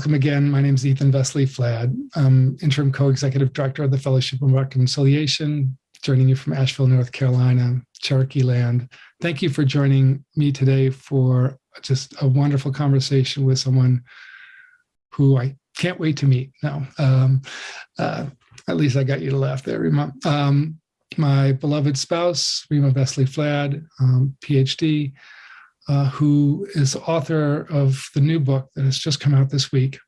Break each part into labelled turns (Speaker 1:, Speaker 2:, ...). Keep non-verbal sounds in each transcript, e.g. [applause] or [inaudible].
Speaker 1: welcome again. My name is Ethan Vesely Flad. I'm interim co-executive director of the Fellowship of Reconciliation, joining you from Asheville, North Carolina, Cherokee land. Thank you for joining me today for just a wonderful conversation with someone who I can't wait to meet. now. um, uh, at least I got you to laugh there, Rima. Um, my beloved spouse, Rima Vesely Flad, um, PhD, uh, who is author of the new book that has just come out this week,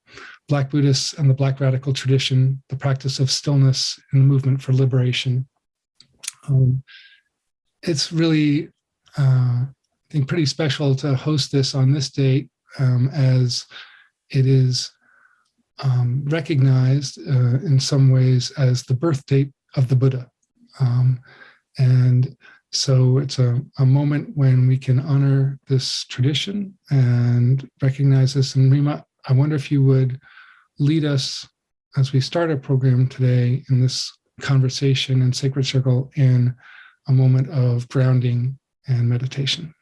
Speaker 1: Black Buddhists and the Black Radical Tradition, the Practice of Stillness in the Movement for Liberation. Um, it's really, uh, I think, pretty special to host this on this date um, as it is um, recognized uh, in some ways as the birth date of the Buddha. Um, and so it's a, a moment when we can honor this tradition and recognize this. And Rima, I wonder if you would lead us as we start our program today in this conversation and sacred circle in a moment of grounding and meditation.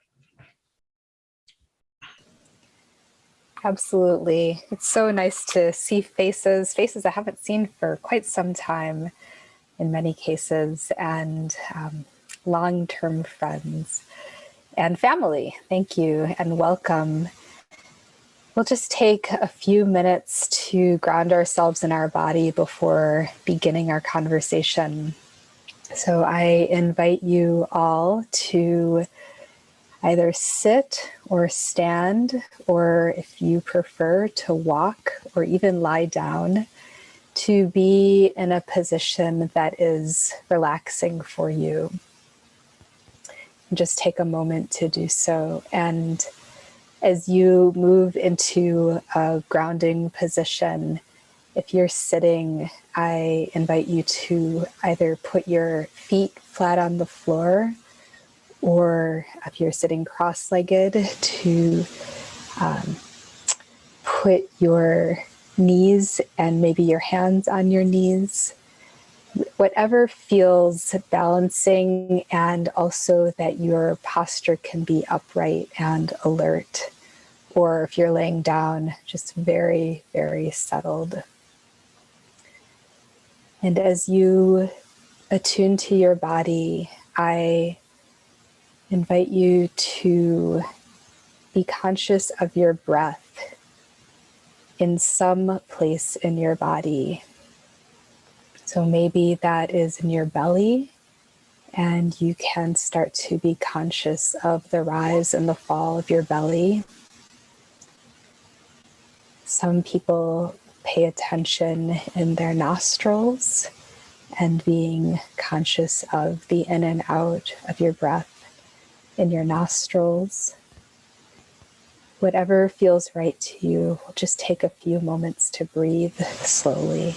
Speaker 2: Absolutely. It's so nice to see faces, faces I haven't seen for quite some time in many cases. And um, long-term friends and family. Thank you and welcome. We'll just take a few minutes to ground ourselves in our body before beginning our conversation. So I invite you all to either sit or stand, or if you prefer to walk or even lie down, to be in a position that is relaxing for you just take a moment to do so. And as you move into a grounding position, if you're sitting, I invite you to either put your feet flat on the floor or if you're sitting cross-legged to um, put your knees and maybe your hands on your knees whatever feels balancing and also that your posture can be upright and alert. Or if you're laying down, just very, very settled. And as you attune to your body, I invite you to be conscious of your breath in some place in your body so maybe that is in your belly and you can start to be conscious of the rise and the fall of your belly. Some people pay attention in their nostrils and being conscious of the in and out of your breath in your nostrils. Whatever feels right to you, just take a few moments to breathe slowly.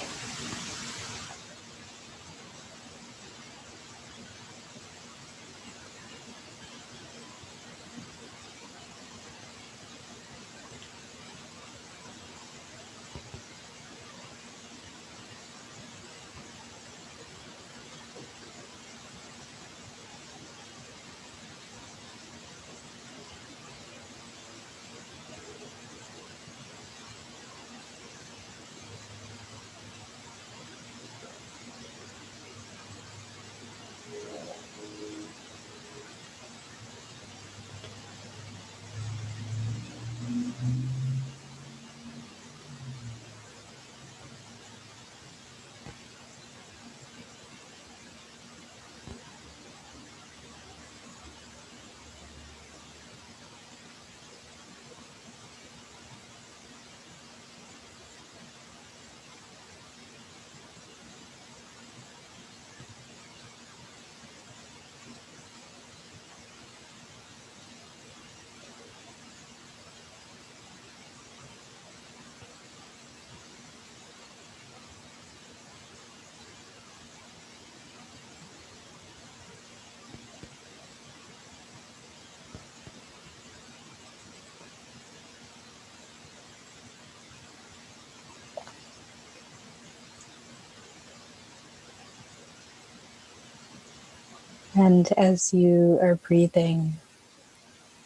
Speaker 2: And as you are breathing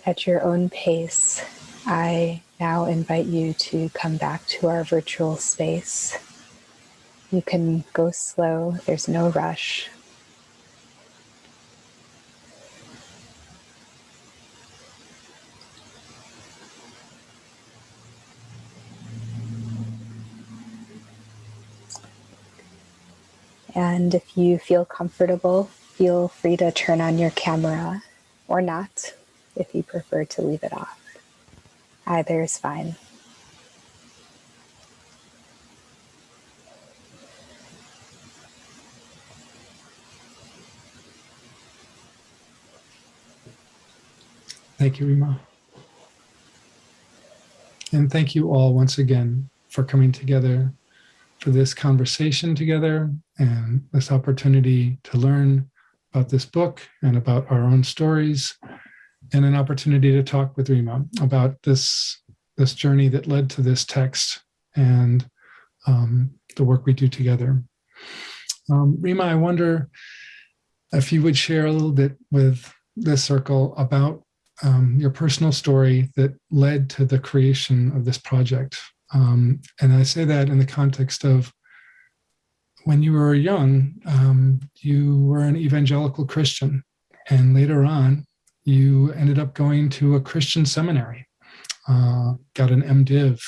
Speaker 2: at your own pace, I now invite you to come back to our virtual space. You can go slow, there's no rush. And if you feel comfortable, feel free to turn on your camera or not if you prefer to leave it off. Either is fine.
Speaker 1: Thank you, Rima. And thank you all once again for coming together for this conversation together and this opportunity to learn about this book and about our own stories and an opportunity to talk with Rima about this, this journey that led to this text and um, the work we do together. Um, Rima, I wonder if you would share a little bit with this circle about um, your personal story that led to the creation of this project. Um, and I say that in the context of when you were young, um, you were an evangelical Christian. And later on, you ended up going to a Christian seminary, uh, got an MDiv,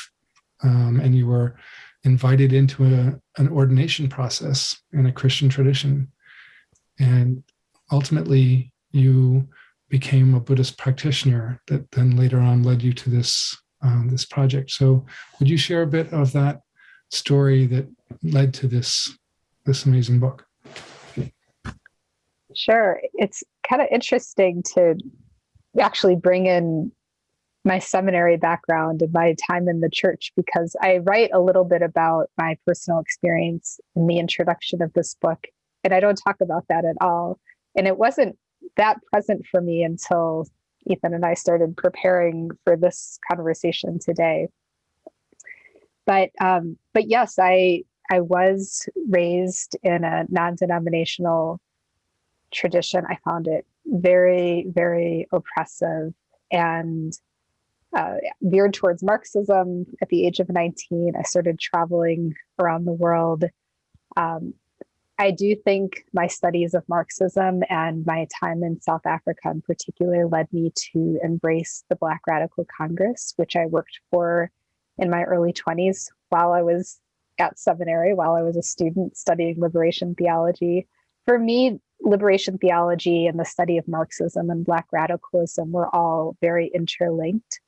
Speaker 1: um, and you were invited into a, an ordination process in a Christian tradition. And ultimately, you became a Buddhist practitioner that then later on led you to this, um, this project. So would you share a bit of that story that led to this, this amazing book?
Speaker 2: Sure. It's kind of interesting to actually bring in my seminary background and my time in the church because I write a little bit about my personal experience in the introduction of this book. And I don't talk about that at all. And it wasn't that present for me until Ethan and I started preparing for this conversation today. But um, but yes, I I was raised in a non-denominational tradition. I found it very, very oppressive and uh, veered towards Marxism at the age of 19. I started traveling around the world. Um, I do think my studies of Marxism and my time in South Africa in particular led me to embrace the Black Radical Congress, which I worked for in my early 20s while I was at seminary, while I was a student studying liberation theology. For me, liberation theology and the study of Marxism and Black radicalism were all very interlinked.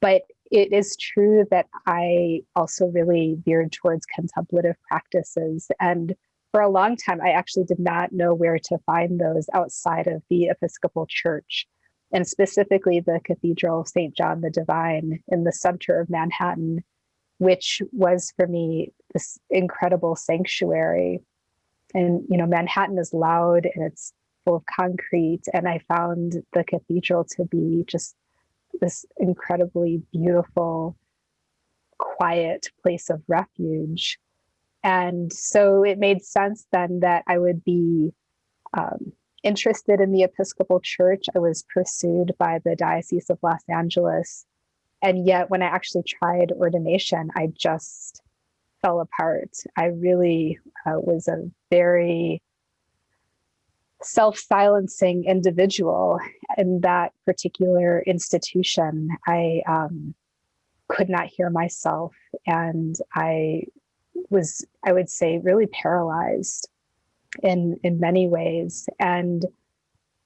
Speaker 2: But it is true that I also really veered towards contemplative practices. And for a long time, I actually did not know where to find those outside of the Episcopal Church, and specifically the Cathedral of St. John the Divine in the center of Manhattan, which was for me this incredible sanctuary. And you know manhattan is loud and it's full of concrete. And i found the cathedral to be just this incredibly beautiful quiet place of refuge. And so it made sense then that i would be um, interested in the episcopal church. I was pursued by the diocese of los angeles and yet when i actually tried ordination i just fell apart. I really uh, was a very self silencing individual in that particular institution. I um, could not hear myself, and I was, I would say, really paralyzed in in many ways. And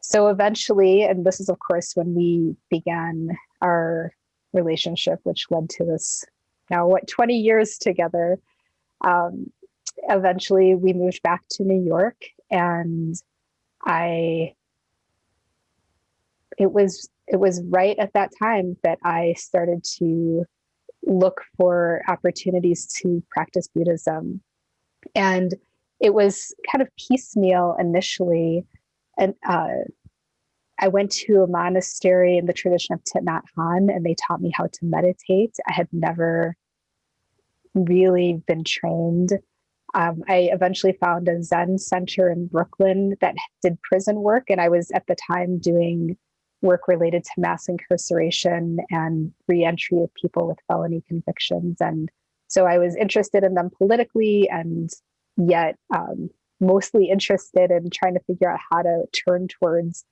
Speaker 2: so eventually, and this is of course when we began our relationship, which led to this now what 20 years together. Um, eventually we moved back to new york and i it was it was right at that time that i started to look for opportunities to practice buddhism. And it was kind of piecemeal initially and uh, I went to a monastery in the tradition of Thich Nhat Hanh, and they taught me how to meditate. I had never really been trained. Um, I eventually found a Zen center in Brooklyn that did prison work, and I was at the time doing work related to mass incarceration and reentry of people with felony convictions. And so I was interested in them politically and yet um, mostly interested in trying to figure out how to turn towards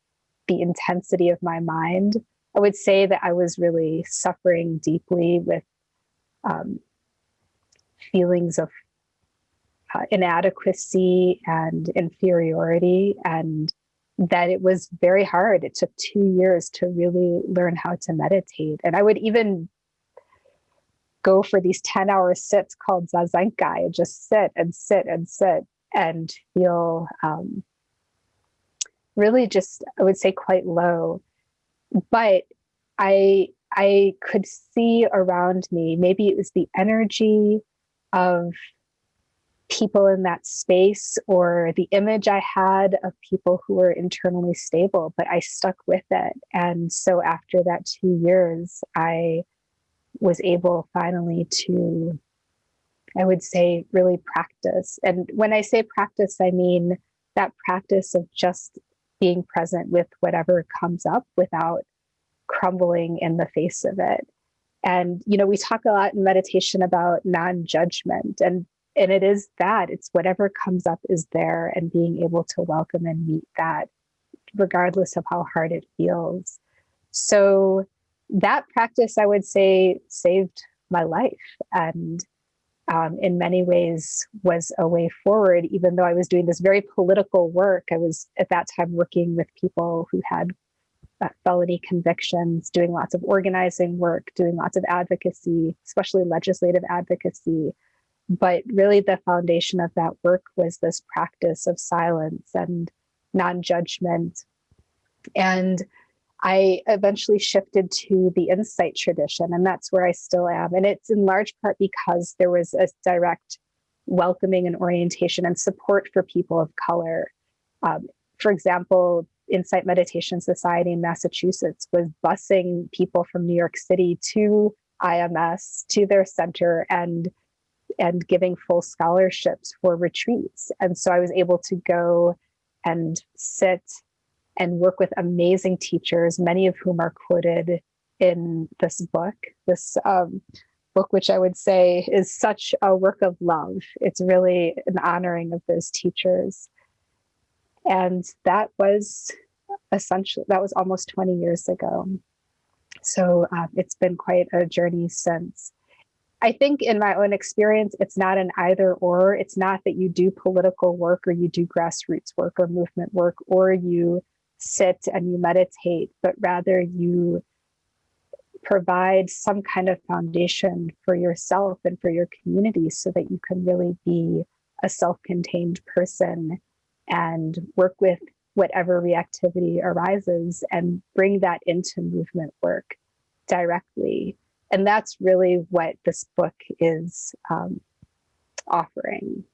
Speaker 2: the intensity of my mind. I would say that I was really suffering deeply with um, feelings of uh, inadequacy and inferiority and that it was very hard. It took two years to really learn how to meditate. And I would even go for these 10 hour sits called Zazenkai and just sit and sit and sit and feel um, really just, I would say, quite low. But I, I could see around me, maybe it was the energy of people in that space or the image I had of people who were internally stable, but I stuck with it. And so after that two years, I was able finally to, I would say, really practice. And when I say practice, I mean that practice of just being present with whatever comes up without crumbling in the face of it. And, you know, we talk a lot in meditation about non judgment. And and it is that it's whatever comes up is there and being able to welcome and meet that regardless of how hard it feels so that practice i would say saved my life and um, in many ways was a way forward even though i was doing this very political work. I was at that time working with people who had uh, felony convictions doing lots of organizing work doing lots of advocacy especially legislative advocacy. But really the foundation of that work was this practice of silence and non-judgment. And i eventually shifted to the insight tradition and that's where i still am and it's in large part because there was a direct welcoming and orientation and support for people of color um, for example insight meditation society in massachusetts was busing people from new york city to ims to their center and and giving full scholarships for retreats. And so I was able to go and sit and work with amazing teachers, many of whom are quoted in this book, this um, book, which I would say is such a work of love. It's really an honoring of those teachers. And that was essentially, that was almost 20 years ago. So uh, it's been quite a journey since. I think in my own experience, it's not an either or. It's not that you do political work or you do grassroots work or movement work or you sit and you meditate, but rather you provide some kind of foundation for yourself and for your community so that you can really be a self-contained person and work with whatever reactivity arises and bring that into movement work directly. And that's really what this book is um, offering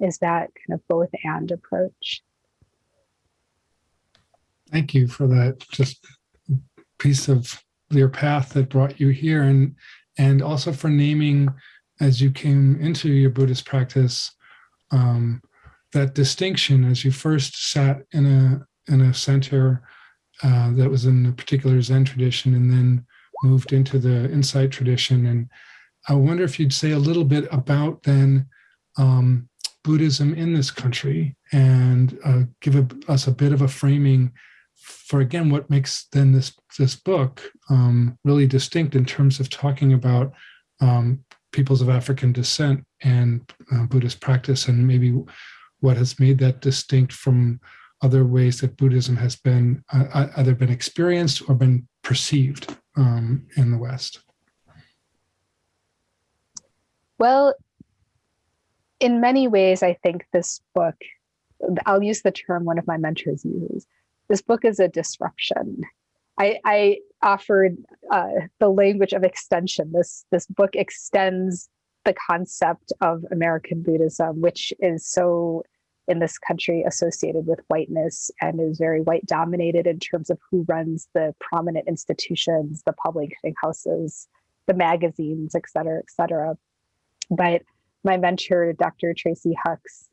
Speaker 2: is that kind of both and approach
Speaker 1: thank you for that just piece of your path that brought you here and and also for naming as you came into your buddhist practice um, that distinction as you first sat in a in a center uh, that was in a particular zen tradition and then moved into the insight tradition. And I wonder if you'd say a little bit about then um, Buddhism in this country and uh, give a, us a bit of a framing for again what makes then this this book um, really distinct in terms of talking about um, peoples of African descent and uh, Buddhist practice and maybe what has made that distinct from other ways that Buddhism has been uh, either been experienced or been perceived um, in the West?
Speaker 2: Well, in many ways, I think this book, I'll use the term one of my mentors uses, this book is a disruption. I, I offered uh, the language of extension. This, this book extends the concept of American Buddhism, which is so in this country associated with whiteness and is very white dominated in terms of who runs the prominent institutions, the publishing houses, the magazines, et cetera, et cetera. But my mentor, Dr. Tracey Hucks,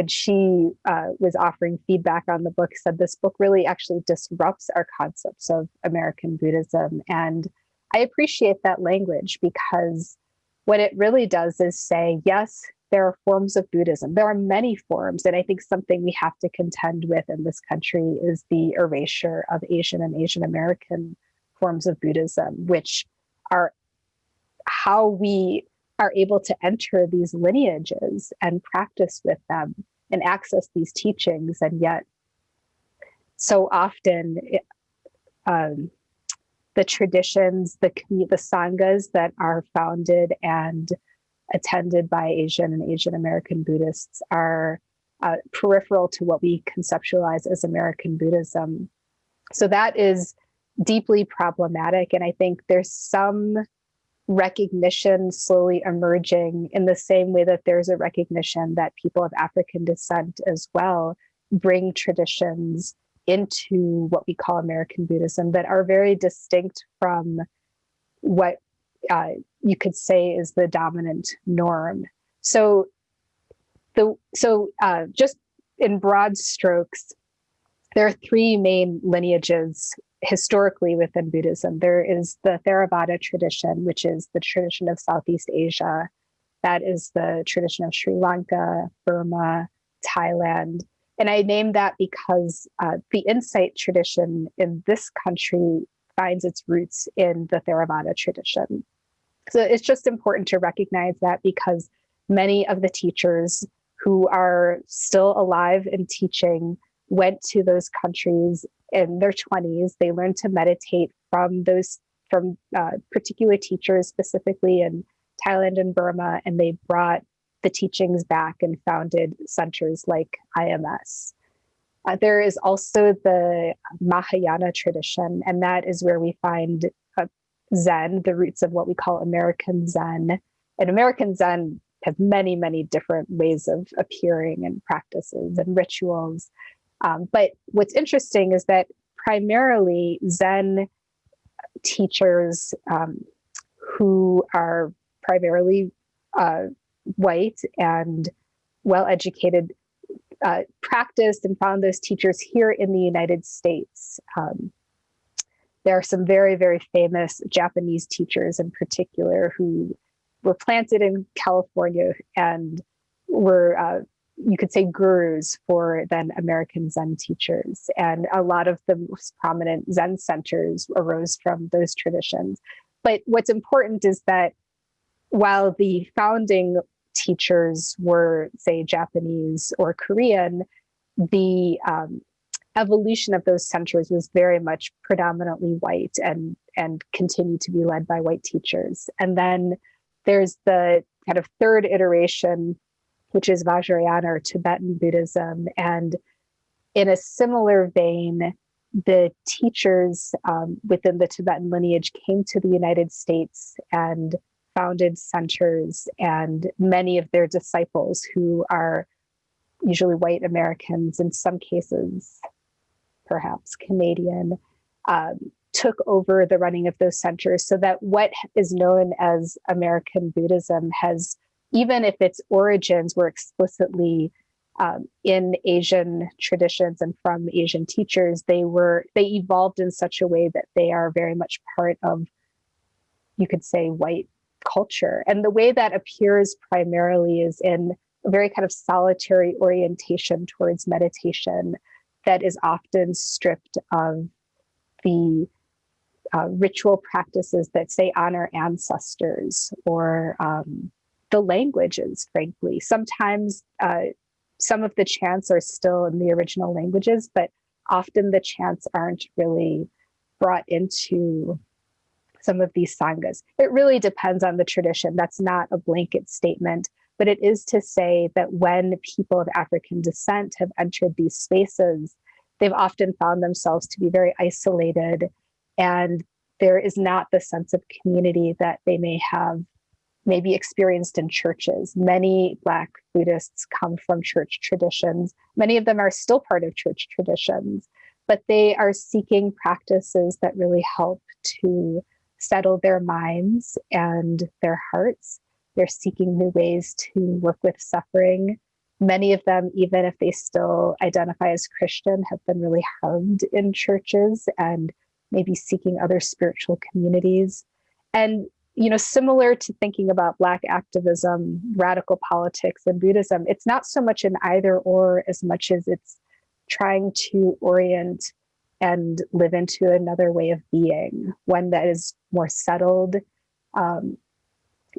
Speaker 2: when she uh, was offering feedback on the book, said this book really actually disrupts our concepts of American Buddhism. And I appreciate that language because what it really does is say, yes, there are forms of Buddhism. There are many forms. And I think something we have to contend with in this country is the erasure of Asian and Asian American forms of Buddhism, which are how we are able to enter these lineages and practice with them and access these teachings. And yet, so often, um, the traditions, the the sanghas that are founded and attended by Asian and Asian American Buddhists are uh, peripheral to what we conceptualize as American Buddhism. So that is deeply problematic. And I think there's some recognition slowly emerging in the same way that there's a recognition that people of African descent as well bring traditions into what we call American Buddhism that are very distinct from what uh, you could say is the dominant norm. So, the so uh, just in broad strokes, there are three main lineages historically within Buddhism. There is the Theravada tradition, which is the tradition of Southeast Asia. That is the tradition of Sri Lanka, Burma, Thailand. And I name that because uh, the insight tradition in this country finds its roots in the Theravada tradition. So it's just important to recognize that because many of the teachers who are still alive and teaching went to those countries in their 20s. They learned to meditate from those from uh, particular teachers, specifically in Thailand and Burma, and they brought the teachings back and founded centers like IMS. Uh, there is also the Mahayana tradition, and that is where we find uh, Zen, the roots of what we call American Zen. And American Zen has many, many different ways of appearing and practices and rituals. Um, but what's interesting is that primarily Zen teachers um, who are primarily uh, white and well educated uh, practiced and found those teachers here in the United States. Um, there are some very, very famous Japanese teachers in particular who were planted in California and were uh, you could say gurus for then American Zen teachers. And a lot of the most prominent Zen centers arose from those traditions. But what's important is that while the founding teachers were, say, Japanese or Korean, the um, evolution of those centers was very much predominantly white and and continued to be led by white teachers. And then there's the kind of third iteration which is Vajrayana or Tibetan Buddhism. And in a similar vein, the teachers um, within the Tibetan lineage came to the United States and founded centers, and many of their disciples, who are usually white Americans, in some cases, perhaps Canadian, um, took over the running of those centers so that what is known as American Buddhism has even if its origins were explicitly um, in Asian traditions and from Asian teachers, they were they evolved in such a way that they are very much part of, you could say, white culture. And the way that appears primarily is in a very kind of solitary orientation towards meditation that is often stripped of the uh, ritual practices that say honor ancestors or um, the languages, frankly. Sometimes uh, some of the chants are still in the original languages, but often the chants aren't really brought into some of these sanghas. It really depends on the tradition. That's not a blanket statement, but it is to say that when people of African descent have entered these spaces, they've often found themselves to be very isolated and there is not the sense of community that they may have maybe experienced in churches. Many Black Buddhists come from church traditions. Many of them are still part of church traditions, but they are seeking practices that really help to settle their minds and their hearts. They're seeking new ways to work with suffering many of them, even if they still identify as Christian, have been really harmed in churches and maybe seeking other spiritual communities. And, you know, similar to thinking about Black activism, radical politics, and Buddhism, it's not so much an either or as much as it's trying to orient and live into another way of being, one that is more settled. Um,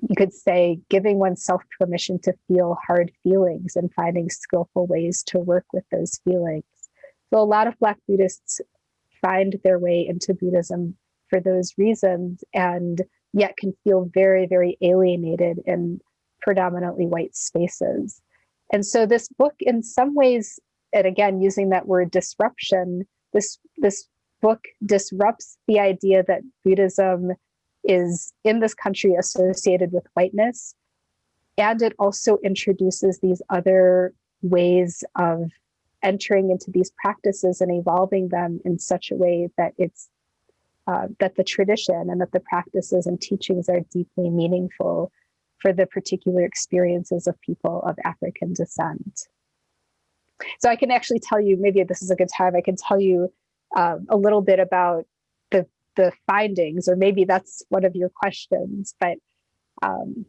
Speaker 2: you could say giving oneself permission to feel hard feelings and finding skillful ways to work with those feelings. So a lot of Black Buddhists find their way into Buddhism for those reasons and yet can feel very, very alienated in predominantly white spaces. And so this book, in some ways, and again, using that word disruption, this, this book disrupts the idea that Buddhism is in this country associated with whiteness. And it also introduces these other ways of entering into these practices and evolving them in such a way that it's uh, that the tradition and that the practices and teachings are deeply meaningful for the particular experiences of people of African descent. So I can actually tell you, maybe this is a good time, I can tell you uh, a little bit about the, the findings, or maybe that's one of your questions, but um,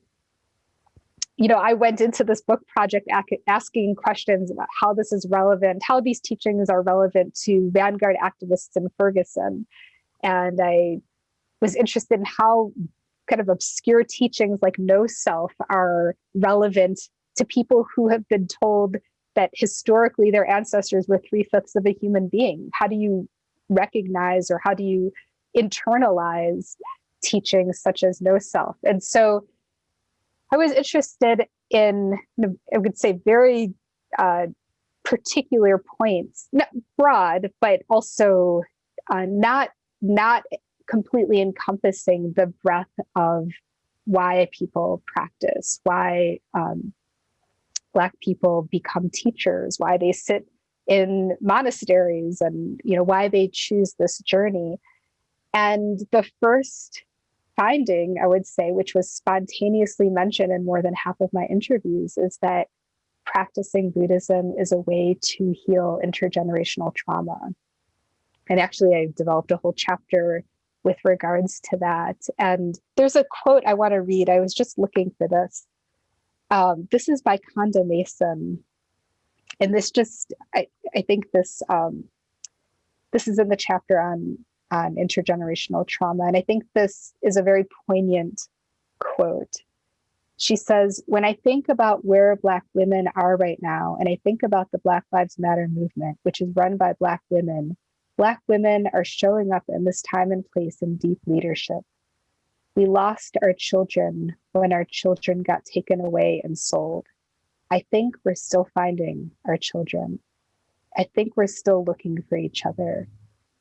Speaker 2: you know, I went into this book project asking questions about how this is relevant, how these teachings are relevant to vanguard activists in Ferguson. And I was interested in how kind of obscure teachings like no self are relevant to people who have been told that historically their ancestors were three fifths of a human being. How do you recognize or how do you internalize teachings such as no self? And so I was interested in, I would say, very uh, particular points, not broad, but also uh, not not completely encompassing the breadth of why people practice, why um, Black people become teachers, why they sit in monasteries, and you know why they choose this journey. And the first finding, I would say, which was spontaneously mentioned in more than half of my interviews, is that practicing Buddhism is a way to heal intergenerational trauma. And actually, I developed a whole chapter with regards to that. And there's a quote I want to read. I was just looking for this. Um, this is by Konda Mason. And this just, I, I think this um, this is in the chapter on on intergenerational trauma. And I think this is a very poignant quote. She says, When I think about where Black women are right now, and I think about the Black Lives Matter movement, which is run by Black women, Black women are showing up in this time and place in deep leadership. We lost our children when our children got taken away and sold. I think we're still finding our children. I think we're still looking for each other.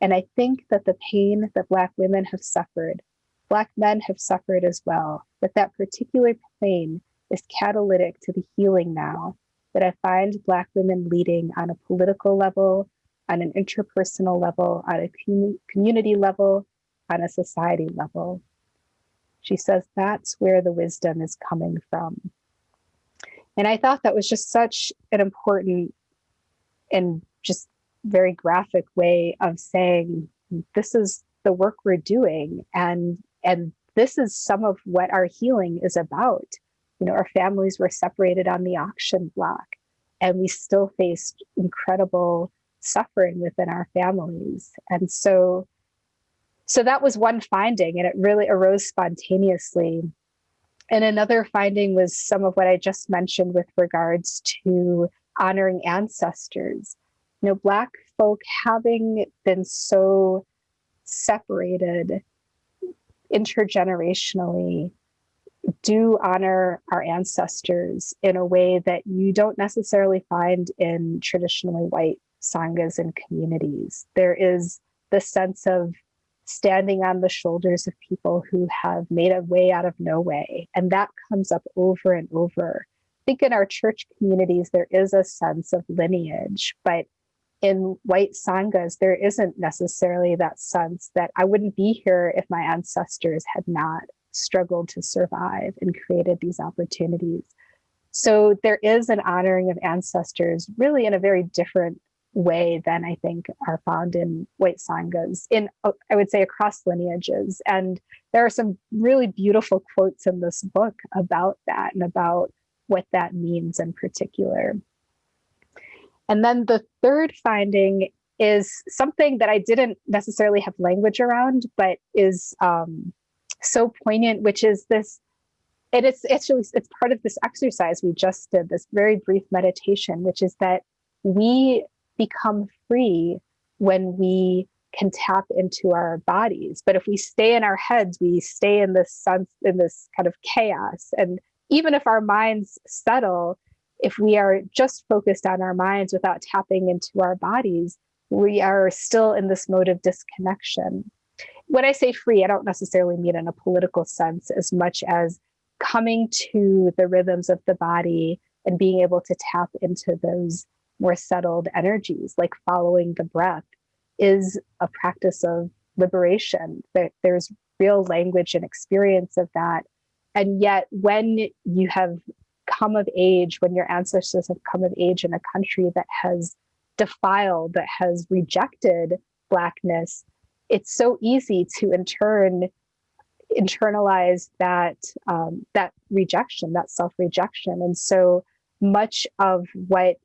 Speaker 2: And I think that the pain that Black women have suffered, Black men have suffered as well, that that particular pain is catalytic to the healing now that I find Black women leading on a political level, on an interpersonal level, on a community level, on a society level. She says that's where the wisdom is coming from. And I thought that was just such an important and just very graphic way of saying this is the work we're doing and and this is some of what our healing is about you know our families were separated on the auction block and we still faced incredible suffering within our families. And so so that was one finding and it really arose spontaneously. And another finding was some of what i just mentioned with regards to honoring ancestors. You know, Black folk having been so separated intergenerationally do honor our ancestors in a way that you don't necessarily find in traditionally white sanghas and communities. There is the sense of standing on the shoulders of people who have made a way out of no way. And that comes up over and over. I think in our church communities, there is a sense of lineage, but in white sanghas, there isn't necessarily that sense that I wouldn't be here if my ancestors had not struggled to survive and created these opportunities. So there is an honoring of ancestors really in a very different way than I think are found in white sanghas in I would say across lineages and there are some really beautiful quotes in this book about that and about what that means in particular. And then the third finding is something that I didn't necessarily have language around, but is um, so poignant, which is this. And it's actually it's part of this exercise we just did, this very brief meditation, which is that we become free when we can tap into our bodies. But if we stay in our heads, we stay in this sense, in this kind of chaos. And even if our minds settle, if we are just focused on our minds without tapping into our bodies, we are still in this mode of disconnection. When I say free, I don't necessarily mean in a political sense as much as coming to the rhythms of the body and being able to tap into those more settled energies, like following the breath, is a practice of liberation. There's real language and experience of that. And yet, when you have come of age, when your ancestors have come of age in a country that has defiled, that has rejected Blackness, it's so easy to in turn internalize that um, that rejection, that self rejection, and so much of what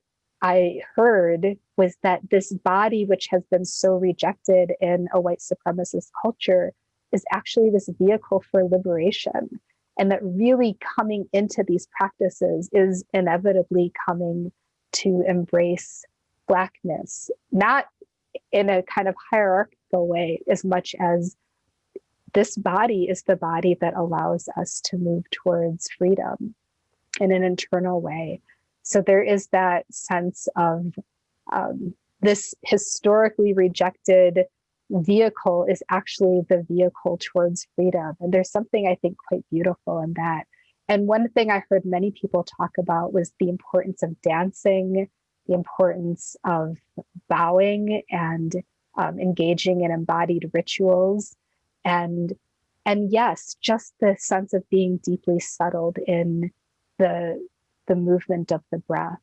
Speaker 2: I heard was that this body, which has been so rejected in a white supremacist culture, is actually this vehicle for liberation. And that really coming into these practices is inevitably coming to embrace Blackness, not in a kind of hierarchical way, as much as this body is the body that allows us to move towards freedom in an internal way so there is that sense of um, this historically rejected vehicle is actually the vehicle towards freedom. And there's something I think quite beautiful in that. And one thing I heard many people talk about was the importance of dancing, the importance of bowing and um, engaging in embodied rituals. And and yes, just the sense of being deeply settled in the the movement of the breath.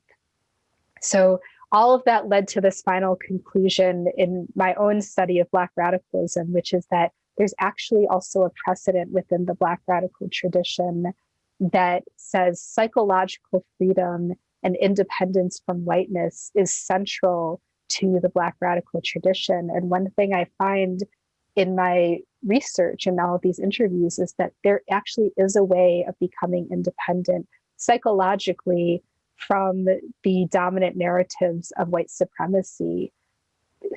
Speaker 2: So all of that led to this final conclusion in my own study of Black radicalism, which is that there's actually also a precedent within the Black radical tradition that says psychological freedom and independence from whiteness is central to the Black radical tradition. And one thing I find in my research and all of these interviews is that there actually is a way of becoming independent psychologically from the dominant narratives of white supremacy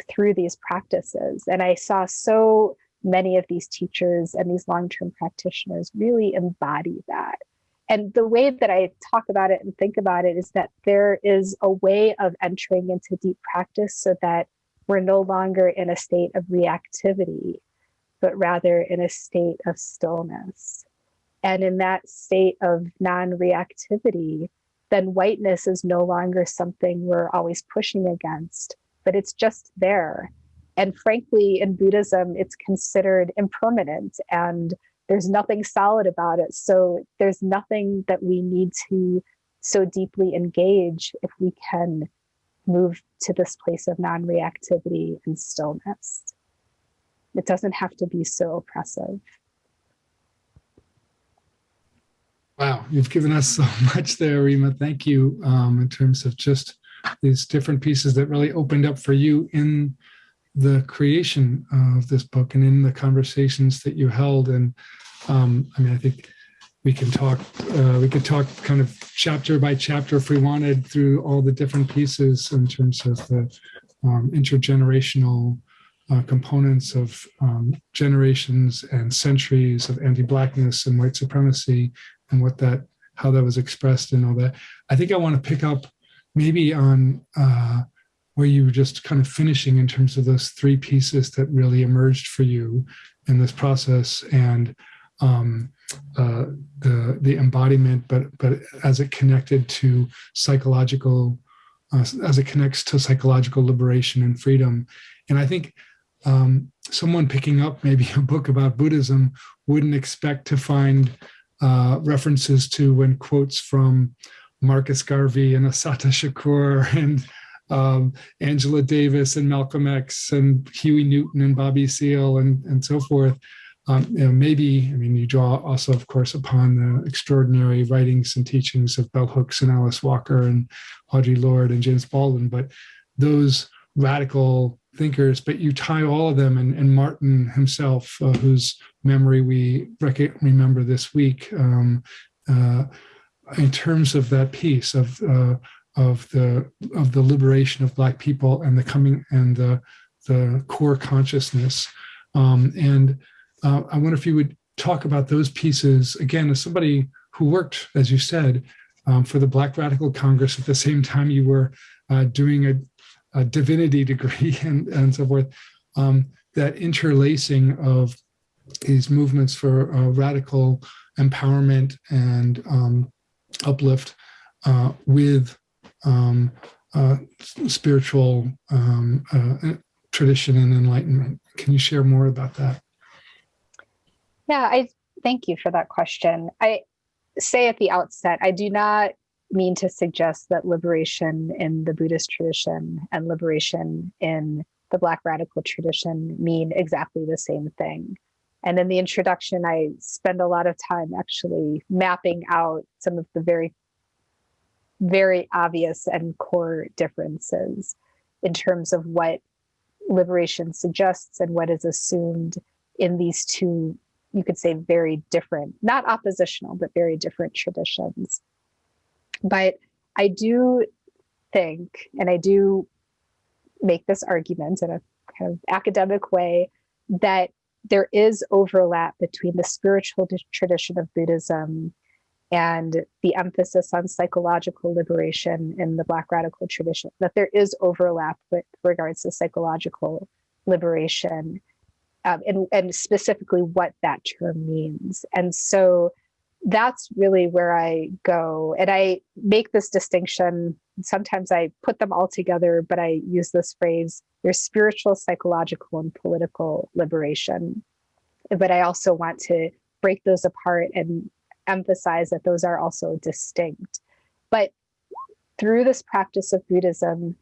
Speaker 2: through these practices. And I saw so many of these teachers and these long term practitioners really embody that. And the way that I talk about it and think about it is that there is a way of entering into deep practice so that we're no longer in a state of reactivity, but rather in a state of stillness. And in that state of non reactivity, then whiteness is no longer something we're always pushing against, but it's just there. And frankly, in Buddhism, it's considered impermanent and there's nothing solid about it. So there's nothing that we need to so deeply engage if we can move to this place of non reactivity and stillness. It doesn't have to be so oppressive.
Speaker 1: Wow, you've given us so [laughs] much there, Rima. Thank you um, in terms of just these different pieces that really opened up for you in the creation of this book and in the conversations that you held. And um, I mean, I think we can talk, uh, we could talk kind of chapter by chapter if we wanted through all the different pieces in terms of the um, intergenerational uh, components of um, generations and centuries of anti-blackness and white supremacy and what that how that was expressed and all that. I think I want to pick up maybe on uh, where you were just kind of finishing in terms of those three pieces that really emerged for you in this process and um, uh, the the embodiment, but but as it connected to psychological, uh, as it connects to psychological liberation and freedom, and I think um, someone picking up maybe [laughs] a book about Buddhism wouldn't expect to find uh, references to when quotes from Marcus Garvey and Assata Shakur [laughs] and um, Angela Davis and Malcolm X and Huey Newton and Bobby Seale and, and so forth. Um, you know, maybe, I mean, you draw also, of course, upon the extraordinary writings and teachings of Bell Hooks and Alice Walker and Audre Lorde and James Baldwin, but those radical thinkers, but you tie all of them and, and Martin himself, uh, whose memory we remember this week, um, uh, in terms of that piece of uh, of the of the liberation of Black people and the coming and the the core consciousness. Um, and uh, I wonder if you would talk about those pieces again as somebody who worked, as you said, um, for the Black Radical Congress at the same time you were uh, doing a, a, divinity degree [laughs] and, and so forth. Um, that interlacing of these movements for uh, radical empowerment and um, uplift uh, with um, uh, spiritual um, uh, tradition and enlightenment. Can you share more about that?
Speaker 2: Yeah, I thank you for that question. I say at the outset, I do not mean to suggest that liberation in the Buddhist tradition and liberation in the Black radical tradition mean exactly the same thing. And in the introduction, I spend a lot of time actually mapping out some of the very very obvious and core differences in terms of what liberation suggests and what is assumed in these two, you could say, very different, not oppositional, but very different traditions. But I do think, and I do make this argument in a kind of academic way, that there is overlap between the spiritual tradition of Buddhism and the emphasis on psychological liberation in the Black radical tradition, that there is overlap with regards to psychological liberation um, and, and specifically what that term means. And so that's really where I go. And I make this distinction. Sometimes I put them all together, but I use this phrase there's spiritual, psychological, and political liberation. But I also want to break those apart and emphasize that those are also distinct. But through this practice of Buddhism,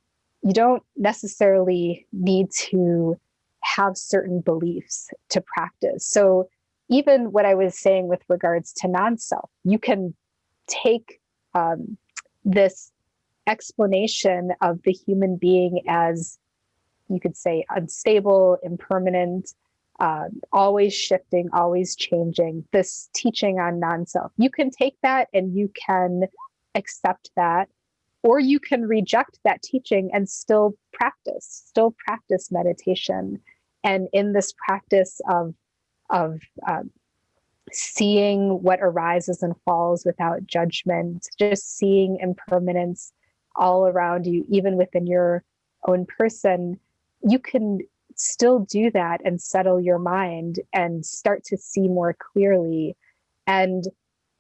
Speaker 2: you don't necessarily need to have certain beliefs to practice. So even what I was saying with regards to non-self, you can take um, this explanation of the human being as you could say unstable, impermanent, uh, always shifting, always changing, this teaching on non-self. You can take that and you can accept that, or you can reject that teaching and still practice, still practice meditation. And in this practice of, of um, seeing what arises and falls without judgment, just seeing impermanence all around you, even within your own person, you can still do that and settle your mind and start to see more clearly. And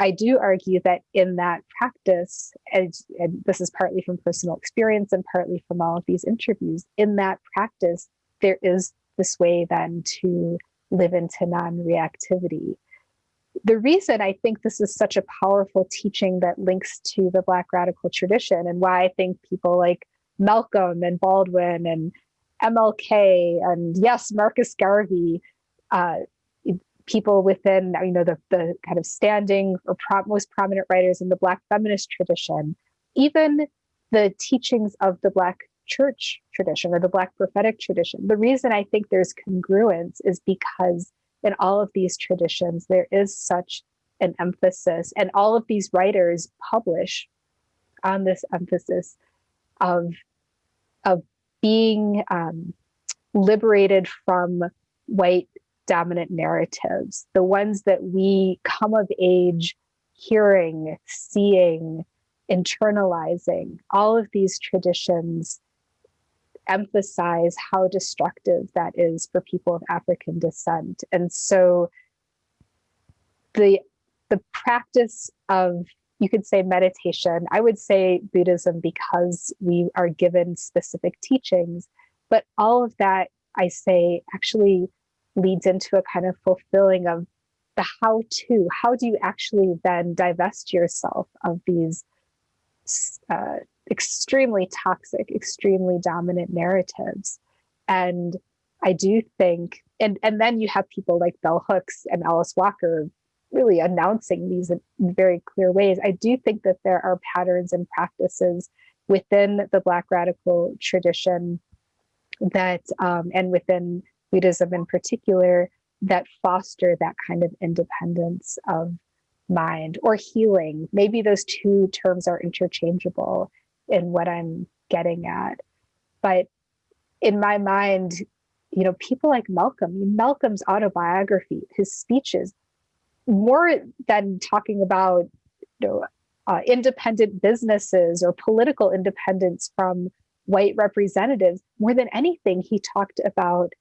Speaker 2: I do argue that in that practice, and, and, this is partly from personal experience and partly from all of these interviews, in that practice, there is this way then to live into non reactivity. The reason I think this is such a powerful teaching that links to the Black radical tradition and why I think people like Malcolm and Baldwin and MLK and yes, Marcus Garvey, uh, people within you know the the kind of standing or pro most prominent writers in the Black feminist tradition, even the teachings of the Black church tradition or the Black prophetic tradition. The reason I think there's congruence is because in all of these traditions there is such an emphasis, and all of these writers publish on this emphasis of of being um, liberated from white dominant narratives, the ones that we come of age hearing, seeing, internalizing, all of these traditions emphasize how destructive that is for people of African descent. And so the the practice of you could say meditation. I would say Buddhism because we are given specific teachings, but all of that I say actually leads into a kind of fulfilling of the how to. How do you actually then divest yourself of these uh, extremely toxic, extremely dominant narratives. And I do think, and, and then you have people like Bell Hooks and Alice Walker really announcing these in very clear ways. I do think that there are patterns and practices within the Black radical tradition that, um, and within Buddhism in particular, that foster that kind of independence of mind or healing. Maybe those two terms are interchangeable in what I'm getting at. But in my mind, you know, people like Malcolm, Malcolm's autobiography, his speeches, more than talking about you know, uh, independent businesses or political independence from white representatives, more than anything, he talked about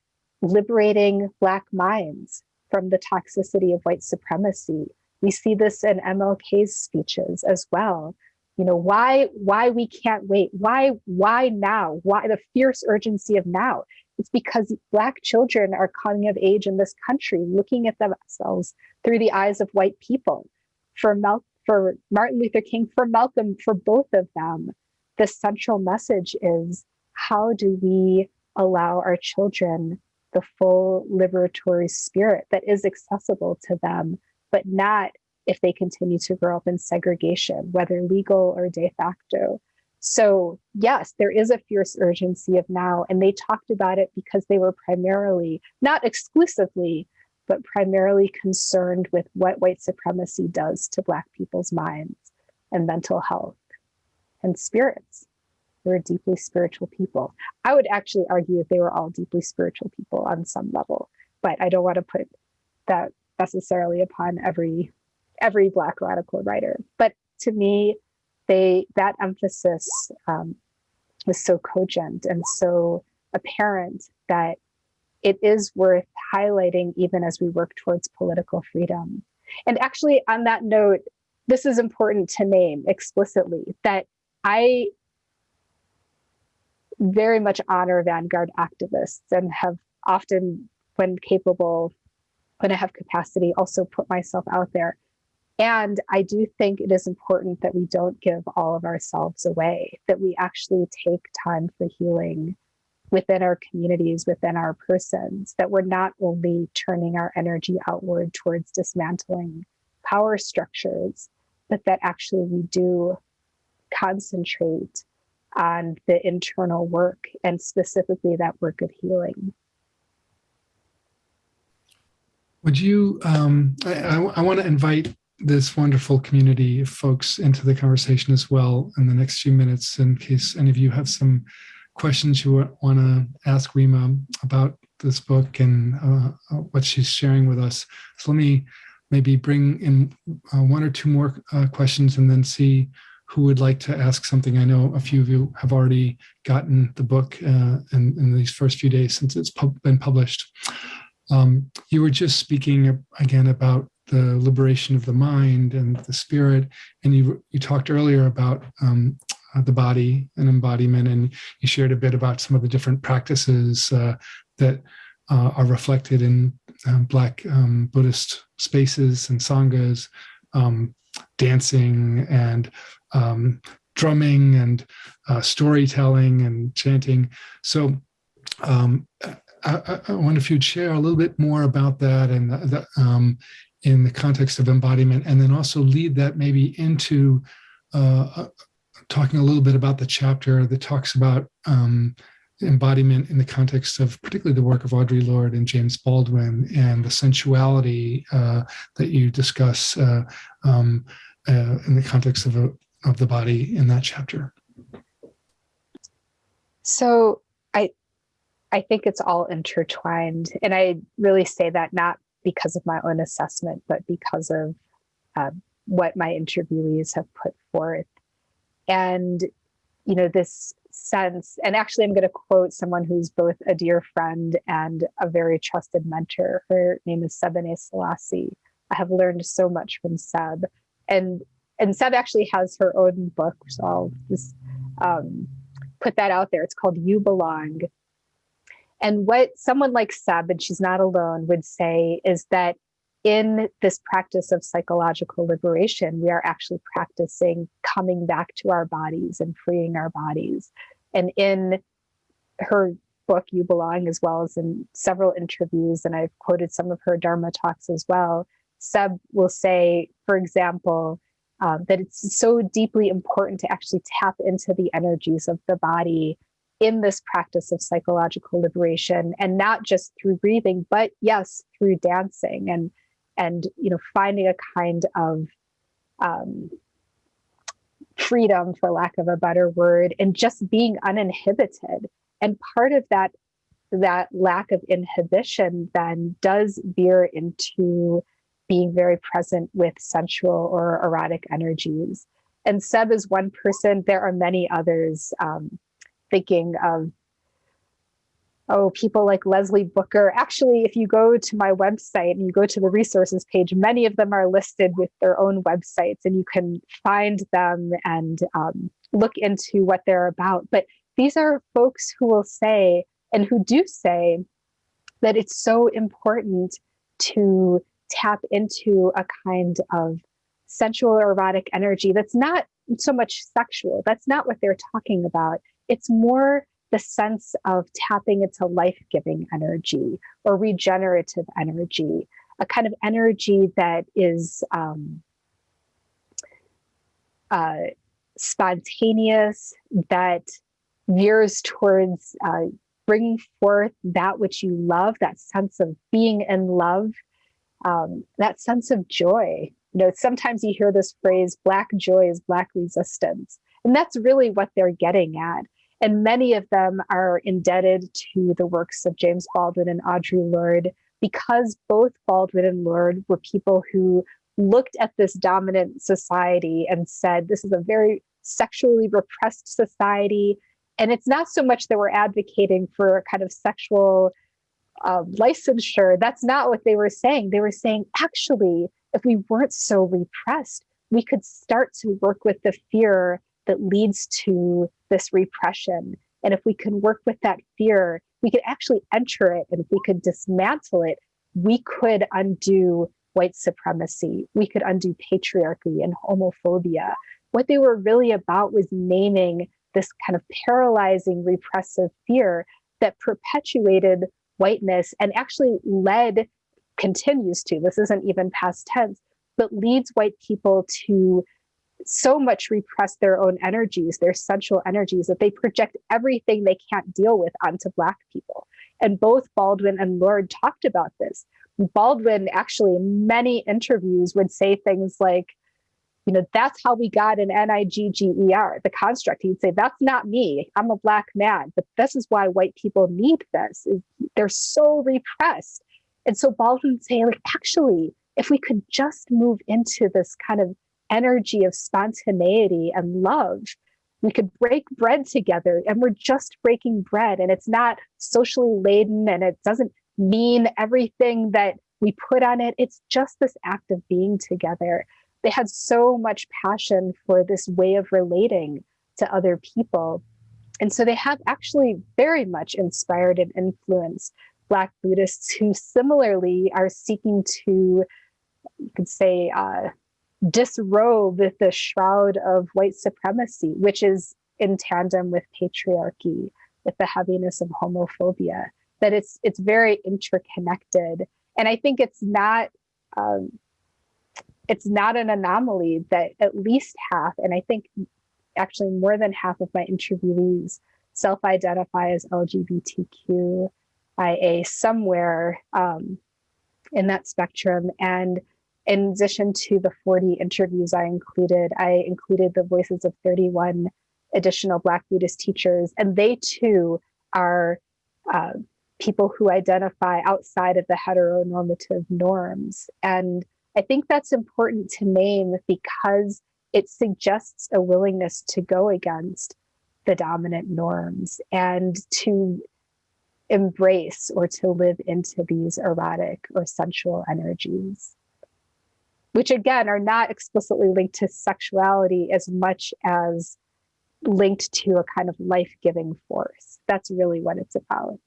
Speaker 2: liberating Black minds from the toxicity of white supremacy. We see this in MLK's speeches as well. You know, why why we can't wait? Why why now? Why the fierce urgency of now? It's because Black children are coming of age in this country, looking at themselves through the eyes of white people. For Mal- for Martin Luther King, for Malcolm, for both of them, the central message is how do we allow our children the full liberatory spirit that is accessible to them, but not if they continue to grow up in segregation, whether legal or de facto. So, yes, there is a fierce urgency of now, and they talked about it because they were primarily, not exclusively, but primarily concerned with what white supremacy does to Black people's minds and mental health and spirits. They are deeply spiritual people. I would actually argue that they were all deeply spiritual people on some level, but I don't want to put that necessarily upon every every Black radical writer. But to me, they that emphasis um, was so cogent and so apparent that it is worth highlighting even as we work towards political freedom. And actually, on that note, this is important to name explicitly that I very much honor vanguard activists and have often, when capable, when I have capacity, also put myself out there. And I do think it is important that we don't give all of ourselves away, that we actually take time for healing within our communities, within our persons, that we're not only turning our energy outward towards dismantling power structures, but that actually we do concentrate on the internal work and specifically that work of healing.
Speaker 1: Would you, um, I, I, I want to invite this wonderful community of folks into the conversation as well in the next few minutes in case any of you have some questions you want to ask Rima about this book and uh, uh, what she's sharing with us. So let me maybe bring in uh, one or two more uh, questions and then see who would like to ask something. I know a few of you have already gotten the book uh, in, in, these first few days since it's pub been published. Um, you were just speaking again about the liberation of the mind and the spirit, and you you talked earlier about um, uh, the body and embodiment, and you shared a bit about some of the different practices uh, that uh, are reflected in um, Black um, Buddhist spaces and sanghas, um, dancing and um, drumming and uh, storytelling and chanting. So um, I, I, wonder if you'd share a little bit more about that and the, the, um, in the context of embodiment, and then also lead that maybe into uh, uh talking a little bit about the chapter that talks about um, embodiment in the context of particularly the work of Audre Lorde and James Baldwin and the sensuality uh, that you discuss uh, um, uh, in the context of a, of the body in that chapter?
Speaker 2: So I think it's all intertwined. And I really say that not because of my own assessment, but because of uh, what my interviewees have put forth. And, you know, this sense, and actually, I'm going to quote someone who's both a dear friend and a very trusted mentor. Her name is Sebene Selassie. I have learned so much from Seb. And and Seb actually has her own book, so I'll just um, put that out there. It's called You Belong. And what someone like Seb, and she's not alone, would say is that in this practice of psychological liberation, we are actually practicing coming back to our bodies and freeing our bodies. And in her book, You Belong, as well as in several interviews, and I've quoted some of her Dharma talks as well, Seb will say, for example, um, that it's so deeply important to actually tap into the energies of the body in this practice of psychological liberation and not just through breathing but yes through dancing and and you know finding a kind of um, freedom for lack of a better word and just being uninhibited. And part of that that lack of inhibition then does veer into being very present with sensual or erotic energies. And seb is one person there are many others um, thinking of oh, people like Leslie Booker. Actually, if you go to my website and you go to the resources page, many of them are listed with their own websites and you can find them and um, look into what they're about. But these are folks who will say, and who do say, that it's so important to tap into a kind of sensual erotic energy that's not so much sexual. That's not what they're talking about. It's more the sense of tapping into life giving energy or regenerative energy, a kind of energy that is um, uh, spontaneous, that veers towards uh, bringing forth that which you love, that sense of being in love, um, that sense of joy. You know, sometimes you hear this phrase, black joy is black resistance. And that's really what they're getting at. And many of them are indebted to the works of James Baldwin and Audre Lorde because both Baldwin and Lorde were people who looked at this dominant society and said, this is a very sexually repressed society. And it's not so much that we're advocating for a kind of sexual uh, licensure. That's not what they were saying. They were saying, actually, if we weren't so repressed, we could start to work with the fear that leads to this repression. And if we can work with that fear, we could actually enter it. And if we could dismantle it, we could undo white supremacy. We could undo patriarchy and homophobia. What they were really about was naming this kind of paralyzing repressive fear that perpetuated whiteness and actually led, continues to, this isn't even past tense, but leads white people to so much repress their own energies, their sensual energies, that they project everything they can't deal with onto Black people. And both Baldwin and Lorde talked about this. Baldwin actually, in many interviews, would say things like, you know, that's how we got an N-I-G-G-E-R, the construct. He'd say, that's not me. I'm a black man, but this is why white people need this. They're so repressed. And so Baldwin would say, like, actually, if we could just move into this kind of energy of spontaneity and love. We could break bread together and we're just breaking bread and it's not socially laden and it doesn't mean everything that we put on it. It's just this act of being together. They had so much passion for this way of relating to other people. And so they have actually very much inspired and influenced Black Buddhists who similarly are seeking to, you could say, uh, disrobe the shroud of white supremacy, which is in tandem with patriarchy, with the heaviness of homophobia, that it's it's very interconnected. And I think it's not um, it's not an anomaly that at least half, and I think actually more than half of my interviewees self-identify as LGBTQIA somewhere um, in that spectrum. And in addition to the 40 interviews I included, I included the voices of 31 additional Black Buddhist teachers, and they too are uh, people who identify outside of the heteronormative norms. And I think that's important to name because it suggests a willingness to go against the dominant norms and to embrace or to live into these erotic or sensual energies which again are not explicitly linked to sexuality as much as linked to a kind of life-giving force. That's really what it's about.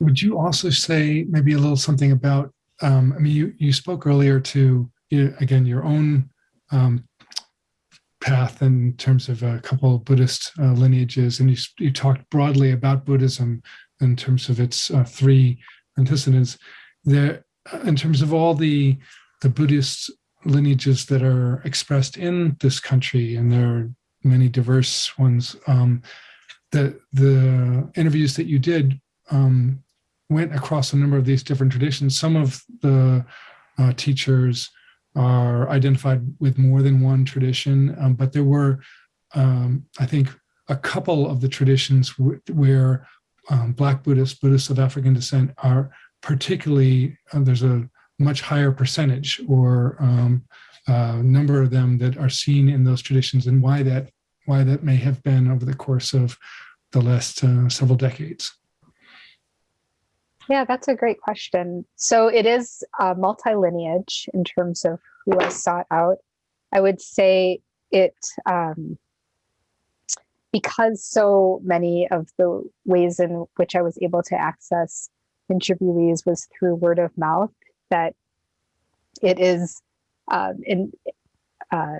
Speaker 1: would you also say maybe a little something about? Um, I mean, you you spoke earlier to again your own um, path in terms of a couple of Buddhist uh, lineages, and you you talked broadly about Buddhism in terms of its uh, three antecedents. There, in terms of all the the Buddhist lineages that are expressed in this country, and there are many diverse ones. Um, the the interviews that you did um, went across a number of these different traditions. Some of the uh, teachers are identified with more than one tradition, um, but there were, um, I think, a couple of the traditions where um, Black Buddhists, Buddhists of African descent, are particularly, uh, there's a much higher percentage or um, uh, number of them that are seen in those traditions and why that why that may have been over the course of the last uh, several decades.
Speaker 2: Yeah, that's a great question. So it is a multi-lineage in terms of who I sought out. I would say it, um, because so many of the ways in which I was able to access interviewees was through word of mouth, that it is um, in, uh,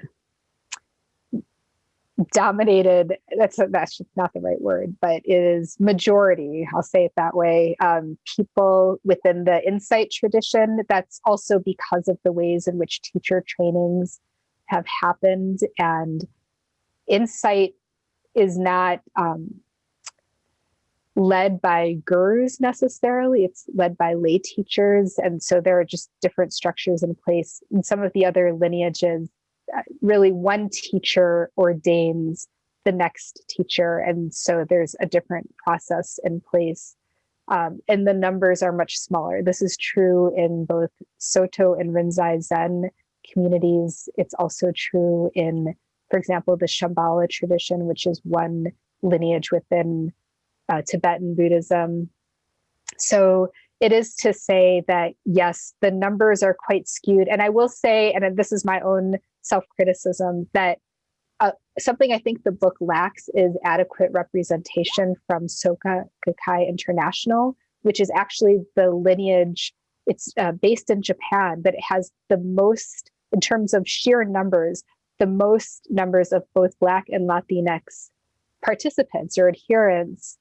Speaker 2: dominated that's that's just not the right word but it is majority i'll say it that way um, people within the insight tradition. That's also because of the ways in which teacher trainings have happened and insight is not um, led by gurus necessarily it's led by lay teachers and so there are just different structures in place in some of the other lineages really one teacher ordains the next teacher. And so there's a different process in place. Um, and the numbers are much smaller. This is true in both Soto and Rinzai Zen communities. It's also true in, for example, the Shambhala tradition, which is one lineage within uh, Tibetan Buddhism. So it is to say that, yes, the numbers are quite skewed. And I will say, and this is my own self-criticism that uh, something I think the book lacks is adequate representation from Soka Gakkai International, which is actually the lineage. It's uh, based in Japan, but it has the most, in terms of sheer numbers, the most numbers of both Black and Latinx participants or adherents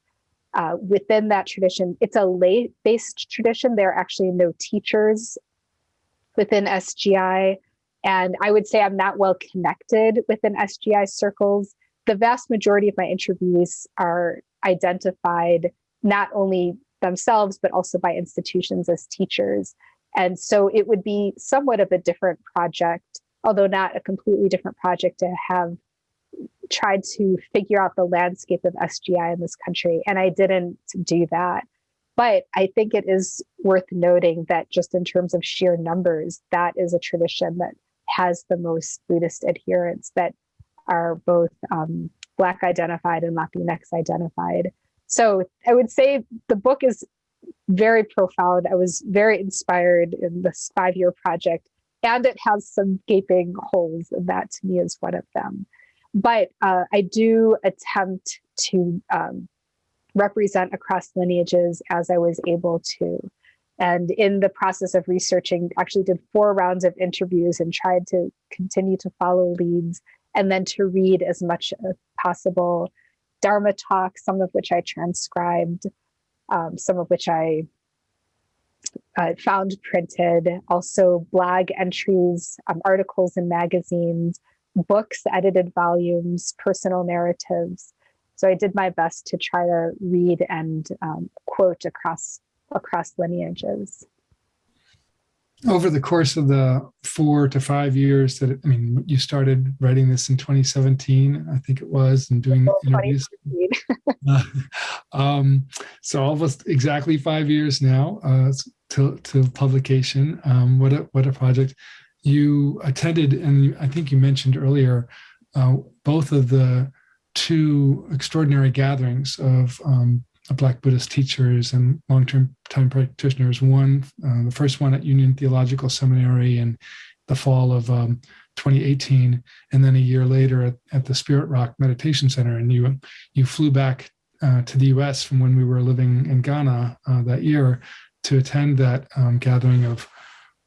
Speaker 2: uh, within that tradition. It's a lay-based tradition. There are actually no teachers within SGI. And I would say I'm not well connected within SGI circles. The vast majority of my interviewees are identified not only themselves, but also by institutions as teachers. And so it would be somewhat of a different project, although not a completely different project to have tried to figure out the landscape of SGI in this country. And I didn't do that. But I think it is worth noting that just in terms of sheer numbers, that is a tradition that has the most Buddhist adherents that are both um, Black identified and Latinx identified. So I would say the book is very profound. I was very inspired in this five year project, and it has some gaping holes, and that to me is one of them. But uh, I do attempt to um, represent across lineages as I was able to. And in the process of researching, actually did four rounds of interviews and tried to continue to follow leads and then to read as much as possible. Dharma talks, some of which I transcribed, um, some of which I uh, found printed, also blog entries, um, articles in magazines, books, edited volumes, personal narratives. So I did my best to try to read and um, quote across across lineages.
Speaker 1: Over the course of the four to five years that, I mean, you started writing this in 2017, I think it was, and doing interviews. uh, [laughs] [laughs] um, so almost exactly five years now uh, to, to publication. Um, what, a, what a project. You attended, and I think you mentioned earlier, uh, both of the two extraordinary gatherings of um, Black Buddhist teachers and long-term time practitioners. One, uh, the first one at Union Theological Seminary in the fall of um, 2018, and then a year later at, at, the Spirit Rock Meditation Center. And you you flew back uh, to the US from when we were living in Ghana uh, that year to attend that um, gathering of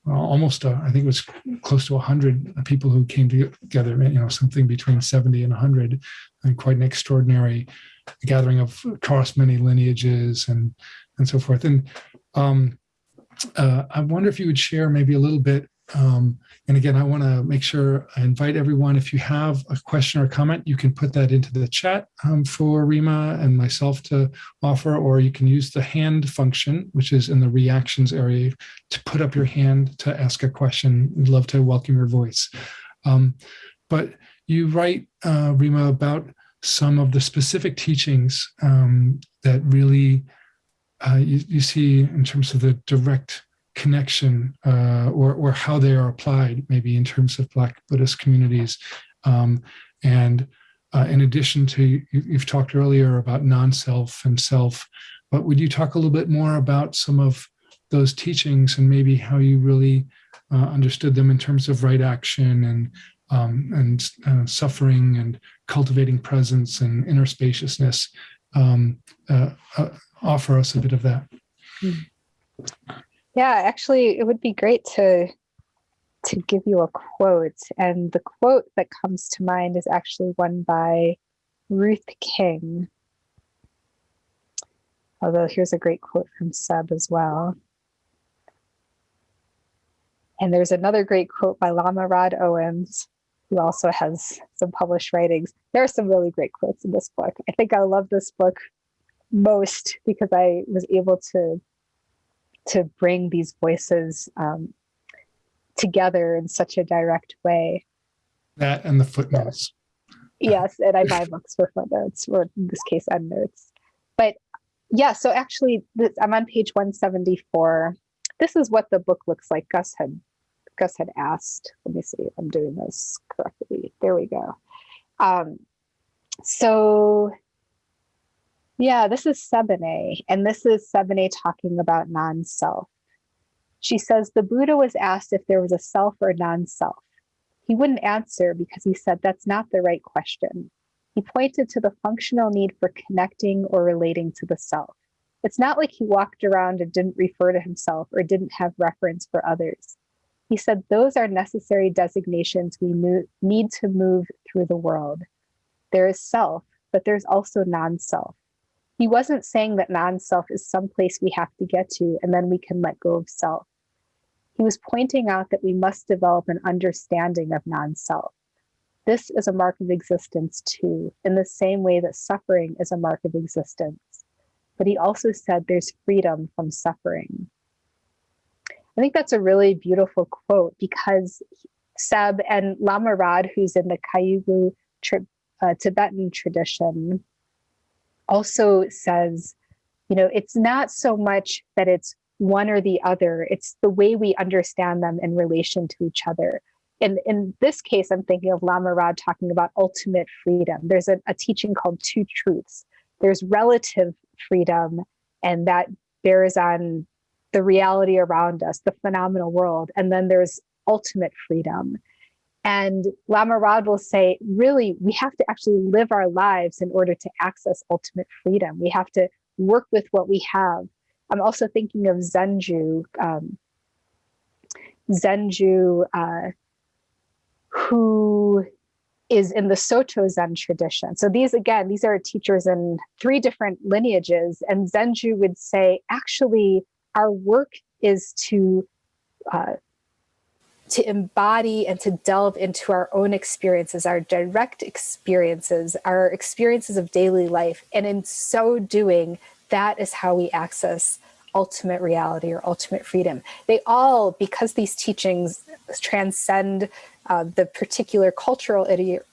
Speaker 1: almost, uh, I think it was close to 100 people who came together, you know, something between 70 and 100, and quite an extraordinary gathering of across many lineages and, and so forth. And um, uh, I wonder if you would share maybe a little bit um, and again, I want to make sure I invite everyone, if you have a question or comment, you can put that into the chat um, for Rima and myself to offer, or you can use the hand function, which is in the reactions area, to put up your hand to ask a question. We'd love to welcome your voice. Um, but you write, uh, Rima, about some of the specific teachings um, that really uh, you, you see in terms of the direct connection uh, or, or how they are applied, maybe in terms of Black Buddhist communities. Um, and uh, in addition to, you, you've talked earlier about non-self and self, but would you talk a little bit more about some of those teachings and maybe how you really uh, understood them in terms of right action and um, and uh, suffering and cultivating presence and inner spaciousness. Um, uh, uh, offer us a bit of that. Mm.
Speaker 2: Yeah, actually, it would be great to to give you a quote. And the quote that comes to mind is actually one by Ruth King. Although here's a great quote from Seb as well. And there's another great quote by Lama Rod Owens, who also has some published writings. There are some really great quotes in this book. I think I love this book most because I was able to to bring these voices um, together in such a direct way.
Speaker 1: That and the footnotes.
Speaker 2: yes, and I buy books for footnotes, or in this case, endnotes. But yeah, so actually, this, I'm on page 174. This is what the book looks like. Gus had Gus had asked. Let me see if I'm doing this correctly. There we go. Um, so yeah, this is Sebene, and this is Sebene talking about non-self. She says the Buddha was asked if there was a self or non-self. He wouldn't answer because he said that's not the right question. He pointed to the functional need for connecting or relating to the self. It's not like he walked around and didn't refer to himself or didn't have reference for others. He said those are necessary designations we need to move through the world. There is self, but there's also non-self. He wasn't saying that non-self is some place we have to get to and then we can let go of self. He was pointing out that we must develop an understanding of non-self. This is a mark of existence too, in the same way that suffering is a mark of existence. But he also said there's freedom from suffering. I think that's a really beautiful quote because Seb and Lama Rod, who's in the Kagyu uh, Tibetan tradition, also says, you know, it's not so much that it's one or the other, it's the way we understand them in relation to each other. In, in this case, I'm thinking of Lama Rod talking about ultimate freedom. There's a, a teaching called Two Truths. There's relative freedom, and that bears on the reality around us, the phenomenal world. And then there's ultimate freedom. And Lama Rod will say, really, we have to actually live our lives in order to access ultimate freedom. We have to work with what we have. I'm also thinking of Zenju, um, Zenju, uh, who is in the Soto Zen tradition. So these, again, these are teachers in three different lineages. And Zenju would say, actually, our work is to uh, to embody and to delve into our own experiences, our direct experiences, our experiences of daily life. And in so doing, that is how we access ultimate reality or ultimate freedom. They all, because these teachings transcend uh, the particular cultural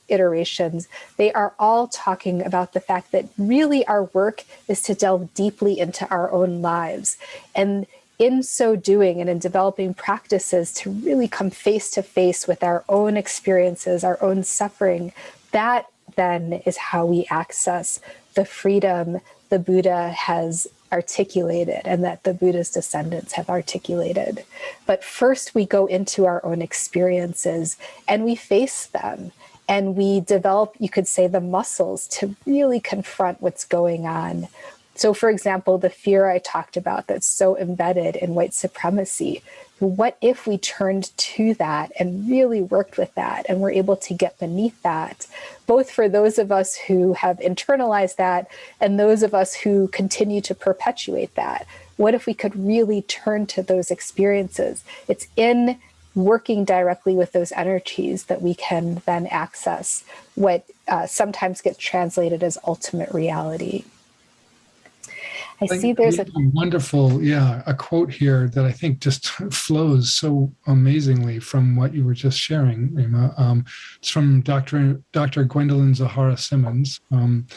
Speaker 2: iterations, they are all talking about the fact that really our work is to delve deeply into our own lives. And in so doing and in developing practices to really come face to face with our own experiences, our own suffering, that then is how we access the freedom the Buddha has articulated and that the Buddha's descendants have articulated. But first we go into our own experiences and we face them and we develop, you could say, the muscles to really confront what's going on. So, for example, the fear I talked about that's so embedded in white supremacy, what if we turned to that and really worked with that and were able to get beneath that, both for those of us who have internalized that and those of us who continue to perpetuate that? What if we could really turn to those experiences? It's in working directly with those energies that we can then access what uh, sometimes gets translated as ultimate reality. I see there's a
Speaker 1: wonderful, yeah, a quote here that I think just [laughs] flows so amazingly from what you were just sharing, Rima. Um, it's from Dr. Dr. Gwendolyn Zoharah Simmons. Um,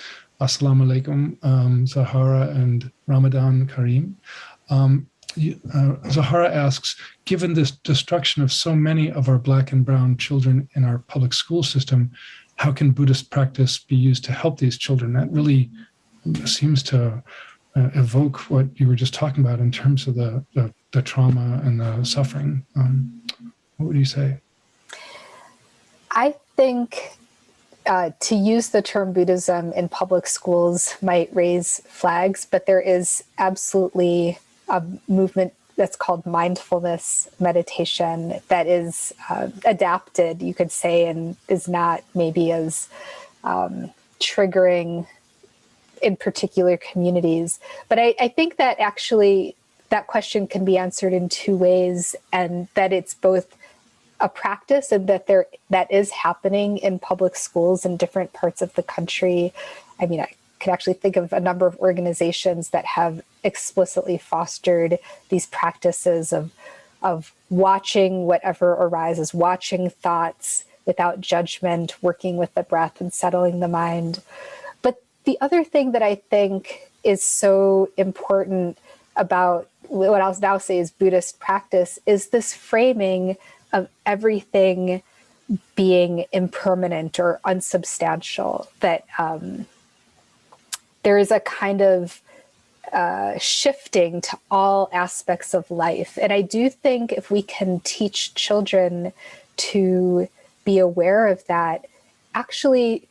Speaker 1: Assalamu alaikum, um, Zoharah and Ramadan Kareem. Um, uh, Zoharah asks, given this destruction of so many of our black and brown children in our public school system, how can Buddhist practice be used to help these children? That really seems to uh, evoke what you were just talking about in terms of the, the, the trauma and the suffering. Um, what would you say?
Speaker 2: I think uh, to use the term Buddhism in public schools might raise flags, but there is absolutely a movement that's called mindfulness meditation that is uh, adapted, you could say, and is not maybe as um, triggering in particular communities. But I, I think that actually that question can be answered in two ways and that it's both a practice and that there that is happening in public schools in different parts of the country. I mean, I could actually think of a number of organizations that have explicitly fostered these practices of of watching whatever arises, watching thoughts without judgment, working with the breath and settling the mind. The other thing that I think is so important about what I'll now say is Buddhist practice is this framing of everything being impermanent or unsubstantial, that um, there is a kind of uh, shifting to all aspects of life. And I do think if we can teach children to be aware of that, actually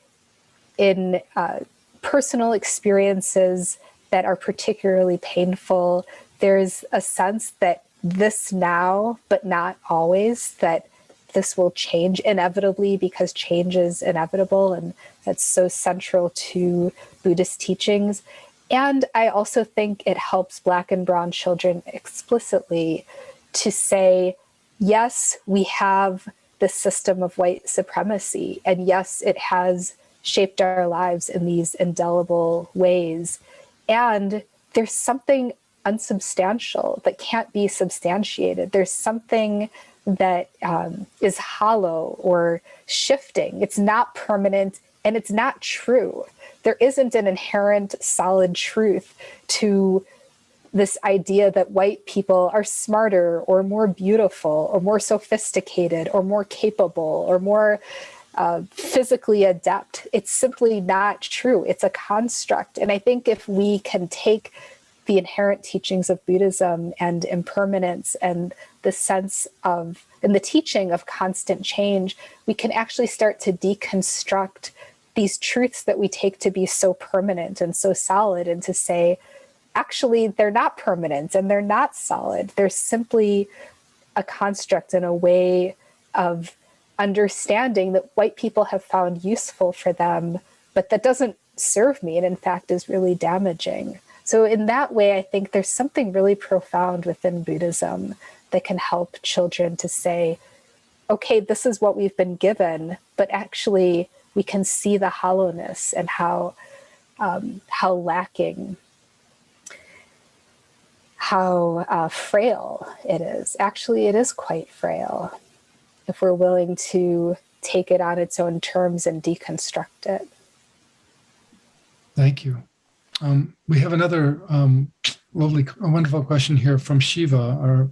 Speaker 2: in uh, personal experiences that are particularly painful, there's a sense that this now, but not always, that this will change inevitably because change is inevitable. And that's so central to Buddhist teachings. And I also think it helps Black and Brown children explicitly to say, yes, we have the system of white supremacy. And yes, it has shaped our lives in these indelible ways. And there's something unsubstantial that can't be substantiated. There's something that um, is hollow or shifting. It's not permanent and it's not true. There isn't an inherent solid truth to this idea that white people are smarter or more beautiful or more sophisticated or more capable or more uh, physically adept. It's simply not true. It's a construct. And I think if we can take the inherent teachings of Buddhism and impermanence and the sense of, and the teaching of constant change, we can actually start to deconstruct these truths that we take to be so permanent and so solid and to say, actually, they're not permanent and they're not solid. They're simply a construct and a way of understanding that white people have found useful for them, but that doesn't serve me and in fact is really damaging. So in that way, I think there's something really profound within Buddhism that can help children to say, okay, this is what we've been given, but actually we can see the hollowness and how, um, how lacking, how uh, frail it is. Actually, it is quite frail if we're willing to take it on its own terms and deconstruct it.
Speaker 1: Thank you. Um, we have another um, lovely, wonderful question here from Shiva, our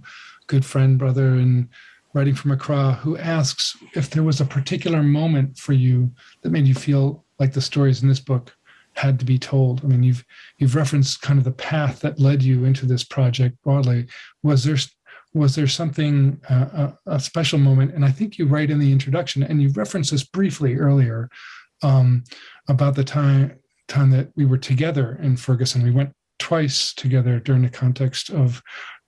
Speaker 1: good friend, brother, and writing from Accra, who asks if there was a particular moment for you that made you feel like the stories in this book had to be told. I mean, you've you've referenced kind of the path that led you into this project broadly. Was there was there something, uh, a, a, special moment? And I think you write in the introduction, and you referenced this briefly earlier um, about the time time that we were together in Ferguson. We went twice together during the context of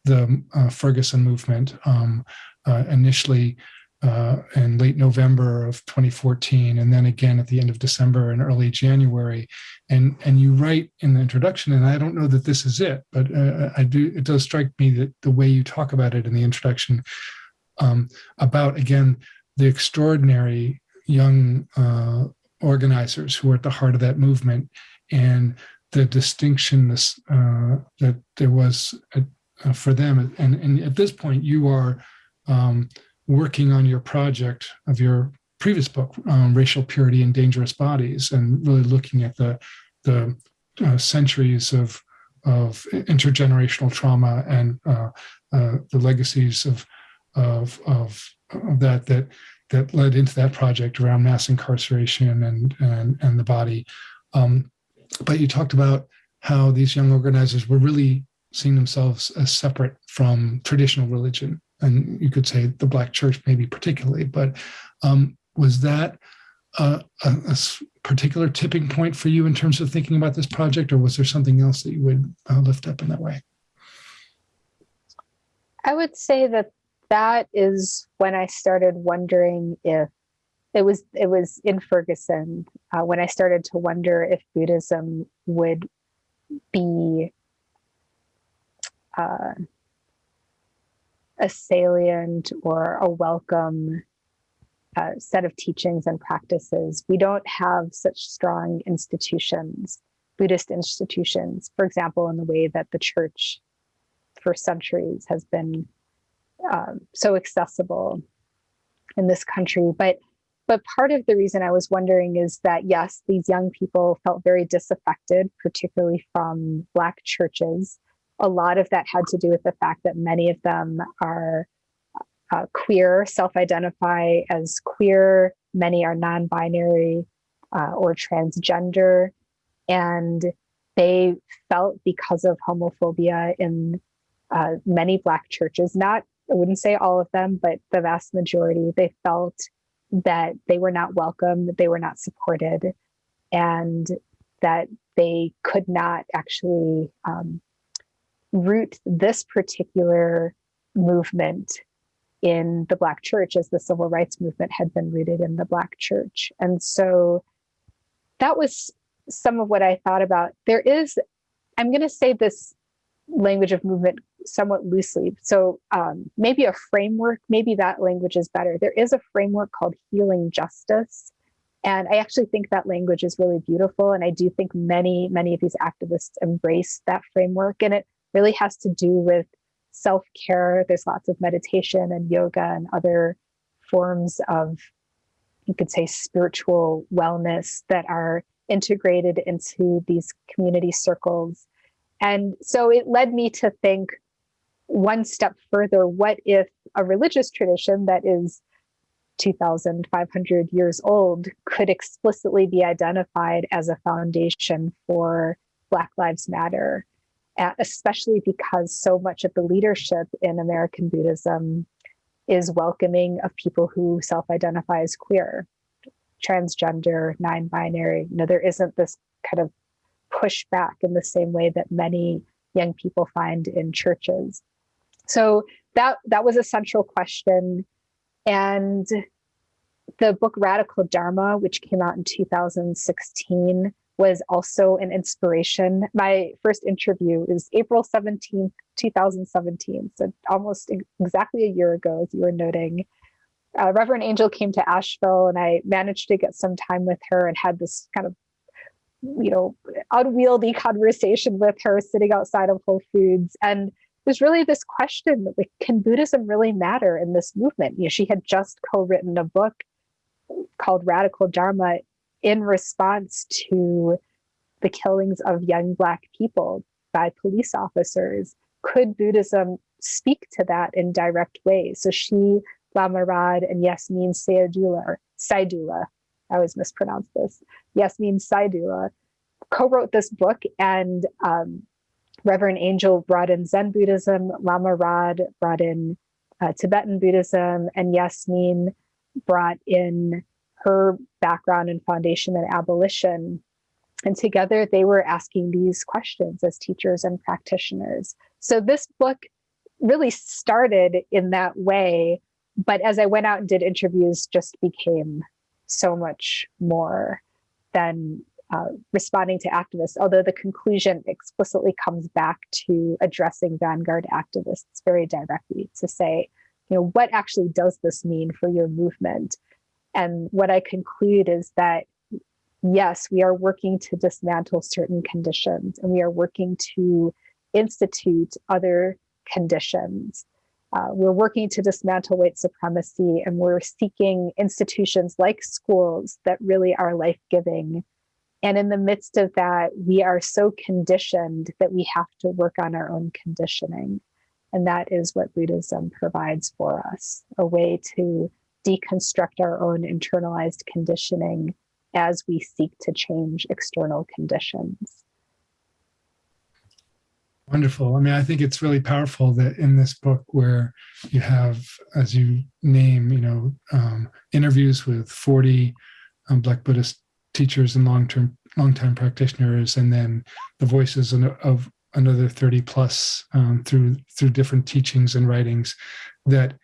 Speaker 1: the uh, Ferguson movement. Um, uh, initially uh, in late November of 2014, and then again at the end of December and early January. And and you write in the introduction, and I don't know that this is it, but uh, I do. It does strike me that the way you talk about it in the introduction um, about again the extraordinary young uh, organizers who are at the heart of that movement and the distinction this, uh, that there was a, uh, for them. And, and at this point, you are um, working on your project of your previous book, um, Racial Purity and Dangerous Bodies, and really looking at the, the uh, centuries of, of intergenerational trauma and uh, uh, the legacies of, of, of, of, that, that, that led into that project around mass incarceration and, and, and the body. Um, but you talked about how these young organizers were really seeing themselves as separate from traditional religion and you could say the Black church, maybe particularly, but um, was that a, a, a, particular tipping point for you in terms of thinking about this project, or was there something else that you would uh, lift up in that way?
Speaker 2: I would say that that is when I started wondering if it was it was in Ferguson uh, when I started to wonder if Buddhism would be uh, a salient or a welcome uh, set of teachings and practices. We don't have such strong institutions, Buddhist institutions, for example, in the way that the church for centuries has been um, so accessible in this country. But but part of the reason I was wondering is that yes, these young people felt very disaffected, particularly from Black churches a lot of that had to do with the fact that many of them are uh, queer, self identify as queer, many are non binary uh, or transgender. And they felt because of homophobia in uh, many Black churches, not, I wouldn't say all of them, but the vast majority, they felt that they were not welcome, that they were not supported, and that they could not actually um, root this particular movement in the Black church as the civil rights movement had been rooted in the Black church. And so that was some of what I thought about. There is, I'm going to say this language of movement somewhat loosely. So um, maybe a framework, maybe that language is better. There is a framework called healing justice. And I actually think that language is really beautiful. And I do think many, many of these activists embrace that framework. And it really has to do with self care. There's lots of meditation and yoga and other forms of, you could say, spiritual wellness that are integrated into these community circles. And so it led me to think one step further what if a religious tradition that is 2,500 years old could explicitly be identified as a foundation for Black Lives Matter especially because so much of the leadership in American Buddhism is welcoming of people who self identify as queer, transgender, non binary. You know, there isn't this kind of pushback in the same way that many young people find in churches. So that that was a central question. And the book Radical Dharma, which came out in 2016, was also an inspiration. My first interview is April 17th, 2017. So almost exactly a year ago, as you were noting. Uh, Reverend Angel came to Asheville and I managed to get some time with her and had this kind of, you know, unwieldy conversation with her sitting outside of Whole Foods. And there's really this question like, can Buddhism really matter in this movement? You know, she had just co-written a book called Radical Dharma in response to the killings of young Black people by police officers. Could Buddhism speak to that in direct ways? So she, Lama Rod, and Yasmin Sayadullah, Saidullah, I always mispronounce this, Yasmin Saidullah, co-wrote this book and um, Reverend Angel brought in Zen Buddhism, Lama Rod brought in uh, Tibetan Buddhism, and Yasmin brought in her background and foundation in abolition. And together they were asking these questions as teachers and practitioners. So this book really started in that way. But as I went out and did interviews, just became so much more than uh, responding to activists, although the conclusion explicitly comes back to addressing vanguard activists very directly to say, you know, what actually does this mean for your movement? And what I conclude is that, yes, we are working to dismantle certain conditions and we are working to institute other conditions. Uh, we're working to dismantle white supremacy and we're seeking institutions like schools that really are life giving. And in the midst of that, we are so conditioned that we have to work on our own conditioning. And that is what Buddhism provides for us a way to deconstruct our own internalized conditioning as we seek to change external conditions.
Speaker 1: Wonderful. I mean, I think it's really powerful that in this book, where you have, as you name, you know, um, interviews with 40 um, Black Buddhist teachers and long-term, long-time practitioners, and then the voices of another 30 plus um, through through different teachings and writings, that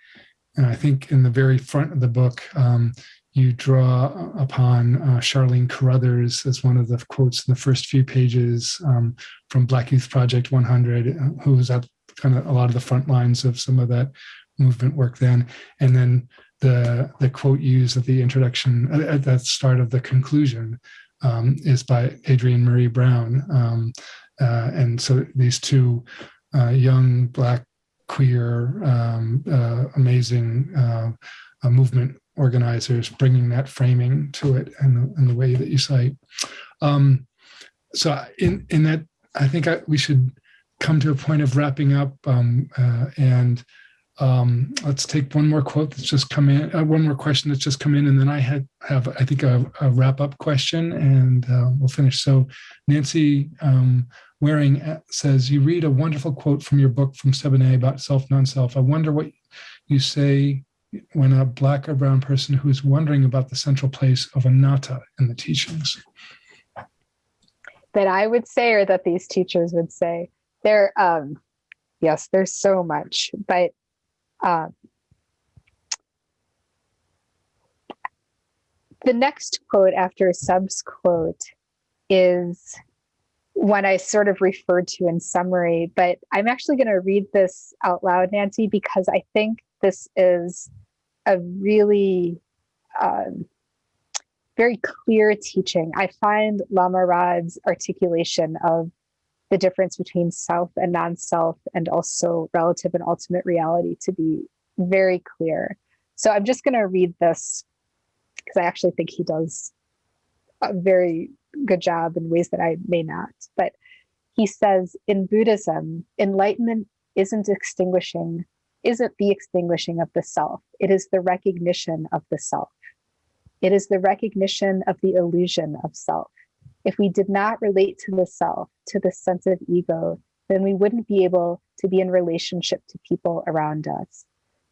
Speaker 1: and I think in the very front of the book, um, you draw upon uh, Charlene Carruthers as one of the quotes in the first few pages um, from Black Youth Project 100, uh, who was at kind of a lot of the front lines of some of that movement work then. And then the, the quote used at the introduction, at the start of the conclusion, um, is by Adrienne Maree Brown. Um, uh, and so these two uh, young Black queer, um, uh, amazing uh, uh, movement organizers, bringing that framing to it and, and the way that you cite. Um, so in, in that, I think I, we should come to a point of wrapping up um, uh, and um, let's take one more quote that's just come in, uh, one more question that's just come in, and then I had have, I think, a, a wrap up question, and uh, we'll finish. So, Nancy um, Waring uh, says, You read a wonderful quote from your book from 7A about self, non self. I wonder what you say when a Black or Brown person who's wondering about the central place of anatta in the teachings.
Speaker 2: That I would say, or that these teachers would say. There, um, yes, there's so much, but um, the next quote after Sub's quote is one I sort of referred to in summary, but I'm actually going to read this out loud, Nancy, because I think this is a really um, very clear teaching. I find Lama Rod's articulation of the difference between self and non self, and also relative and ultimate reality to be very clear. So I'm just going to read this because I actually think he does a very good job in ways that I may not. But he says in Buddhism, enlightenment isn't extinguishing, isn't the extinguishing of the self, it is the recognition of the self. It is the recognition of the illusion of self. If we did not relate to the self, to the sense of ego, then we wouldn't be able to be in relationship to people around us.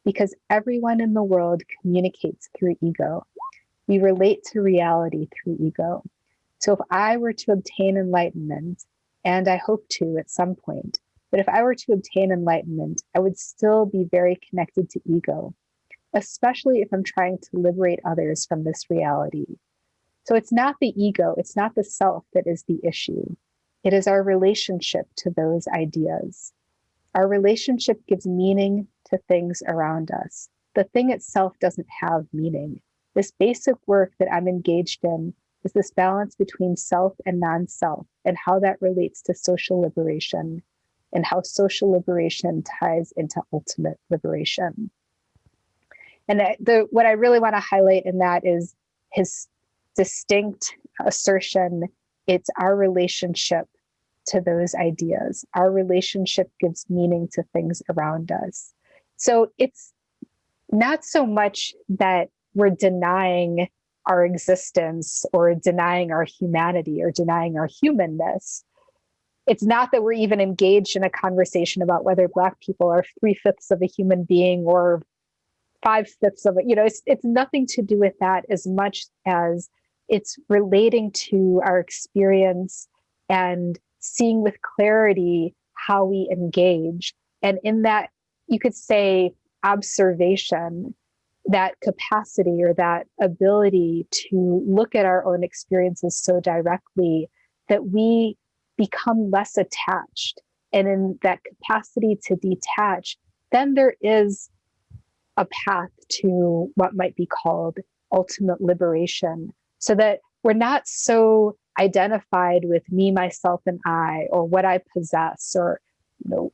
Speaker 2: Because everyone in the world communicates through ego. We relate to reality through ego. So if I were to obtain enlightenment, and I hope to at some point, but if I were to obtain enlightenment, I would still be very connected to ego, especially if I'm trying to liberate others from this reality. So it's not the ego, it's not the self that is the issue. It is our relationship to those ideas. Our relationship gives meaning to things around us. The thing itself doesn't have meaning. This basic work that I'm engaged in is this balance between self and non self and how that relates to social liberation and how social liberation ties into ultimate liberation. And the, what I really want to highlight in that is his distinct assertion it's our relationship to those ideas. Our relationship gives meaning to things around us. So it's not so much that we're denying our existence or denying our humanity or denying our humanness. it's not that we're even engaged in a conversation about whether Black people are three fifths of a human being or five fifths of it. You know, it's it's nothing to do with that as much as it's relating to our experience and seeing with clarity how we engage. And in that, you could say observation, that capacity or that ability to look at our own experiences so directly that we become less attached. And in that capacity to detach, then there is a path to what might be called ultimate liberation so that we're not so identified with me myself and i or what i possess or you know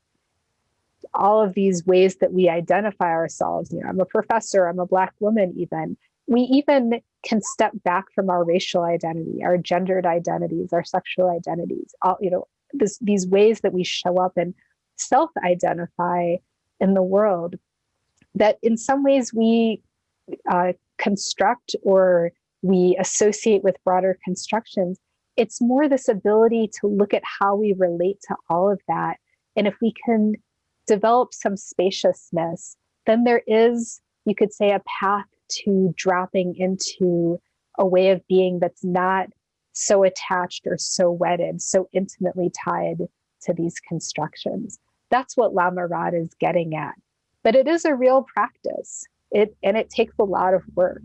Speaker 2: all of these ways that we identify ourselves. You know i'm a professor i'm a black woman even. We even can step back from our racial identity our gendered identities our sexual identities all you know this, these ways that we show up and self identify in the world that in some ways we uh, construct or we associate with broader constructions. It's more this ability to look at how we relate to all of that. And if we can develop some spaciousness, then there is, you could say, a path to dropping into a way of being that's not so attached or so wedded, so intimately tied to these constructions. That's what Lama Rod is getting at but it is a real practice it and it takes a lot of work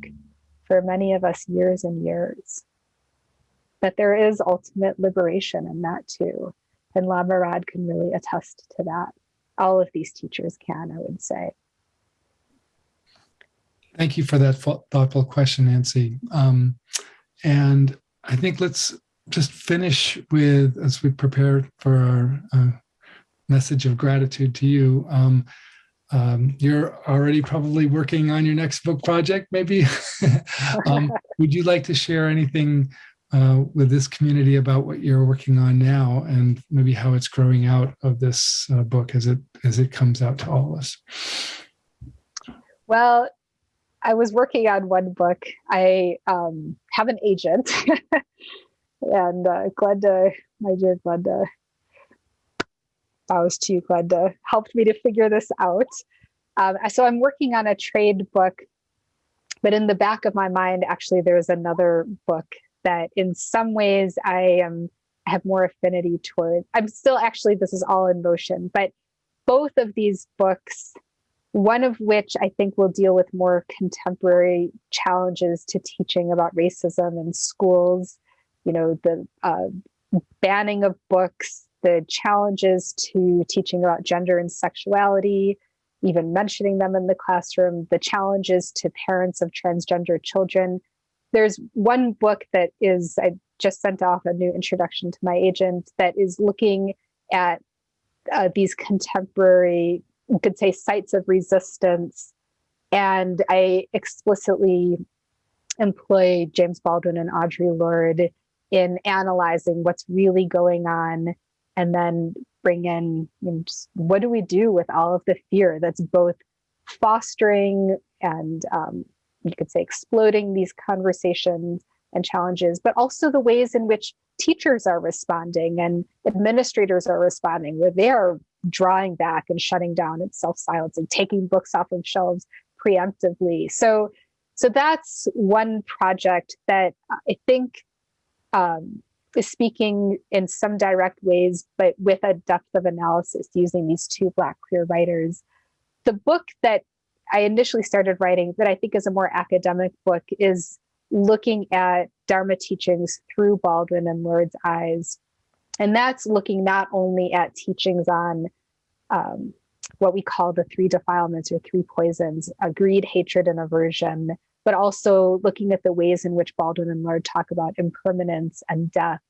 Speaker 2: for many of us years and years. But there is ultimate liberation in that too. And Lama Rod can really attest to that. All of these teachers can i would say.
Speaker 1: Thank you for that thoughtful question nancy. Um, and i think let's just finish with as we prepare for our uh, message of gratitude to you um, um, you're already probably working on your next book project, maybe. [laughs] um, [laughs] would you like to share anything uh, with this community about what you're working on now, and maybe how it's growing out of this uh, book as it as it comes out to all of us?
Speaker 2: Well, I was working on one book. I um, have an agent, [laughs] and uh, Glenda, my dear Glenda, bows to you, Glenda, helped me to figure this out. Um, so I'm working on a trade book, but in the back of my mind, actually, there's another book that in some ways I am have more affinity toward. I'm still actually, this is all in motion, but both of these books, one of which I think will deal with more contemporary challenges to teaching about racism in schools, you know, the uh, banning of books the challenges to teaching about gender and sexuality, even mentioning them in the classroom, the challenges to parents of transgender children. There's one book that is, I just sent off a new introduction to my agent that is looking at uh, these contemporary, you could say, sites of resistance. And I explicitly employ James Baldwin and Audre Lorde in analyzing what's really going on and then bring in you know, what do we do with all of the fear that's both fostering and um, you could say exploding these conversations and challenges, but also the ways in which teachers are responding and administrators are responding, where they are drawing back and shutting down and self-silencing, taking books off of shelves preemptively. So, so that's one project that I think um, speaking in some direct ways, but with a depth of analysis using these two Black queer writers. The book that I initially started writing, that I think is a more academic book, is looking at Dharma teachings through Baldwin and Lorde's eyes. And that's looking not only at teachings on um, what we call the three defilements or three poisons greed, hatred, and aversion, but also looking at the ways in which Baldwin and Lorde talk about impermanence and death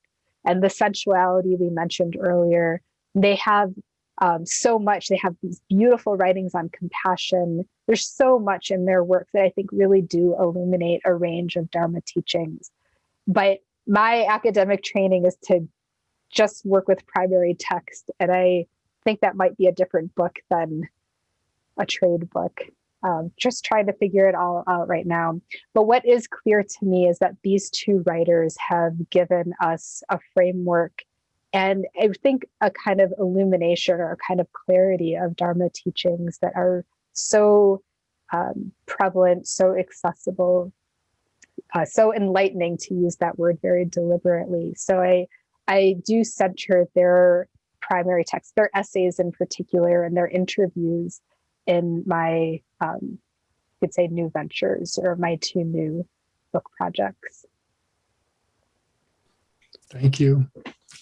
Speaker 2: and the sensuality we mentioned earlier. They have um, so much. They have these beautiful writings on compassion. There's so much in their work that I think really do illuminate a range of Dharma teachings. But my academic training is to just work with primary text. And I think that might be a different book than a trade book um, just trying to figure it all out right now. But what is clear to me is that these two writers have given us a framework and I think a kind of illumination or a kind of clarity of Dharma teachings that are so um, prevalent, so accessible, uh, so enlightening to use that word very deliberately. So I, I do center their primary texts, their essays in particular, and their interviews in my, um, you could say, new ventures or my two new book projects.
Speaker 1: Thank you.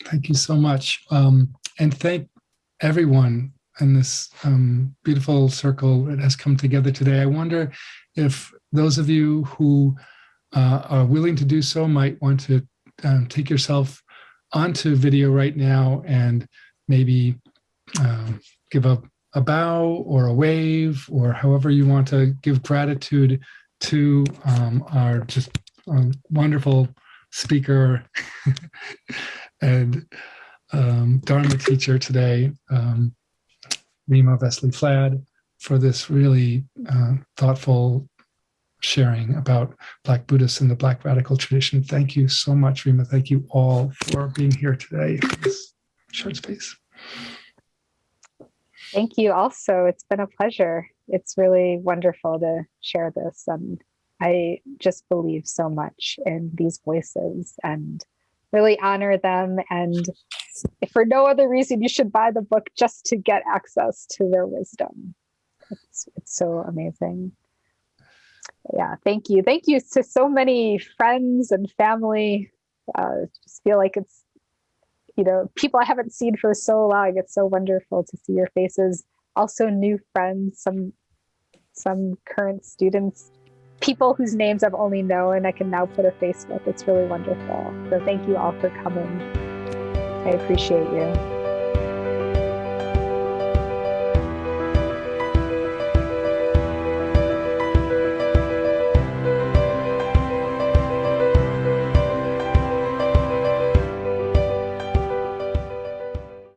Speaker 1: Thank you so much. Um, and thank everyone in this um, beautiful circle that has come together today. I wonder if those of you who uh, are willing to do so might want to um, take yourself onto video right now and maybe um, give a, a bow or a wave or however you want to give gratitude to um, our just um, wonderful speaker [laughs] and um, Dharma teacher today, um, Rima Vesely Flad, for this really uh, thoughtful sharing about Black Buddhists and the Black radical tradition. Thank you so much, Rima. Thank you all for being here today in this short space.
Speaker 2: Thank you also. It's been a pleasure. It's really wonderful to share this. And I just believe so much in these voices and really honor them. And for no other reason, you should buy the book just to get access to their wisdom. It's, it's so amazing. Yeah, thank you. Thank you to so many friends and family. Uh, just feel like it's, you know, people I haven't seen for so long. It's so wonderful to see your faces. Also new friends, some some current students people whose names I've only known I can now put a face with. It's really wonderful. So thank you all for coming. I appreciate you.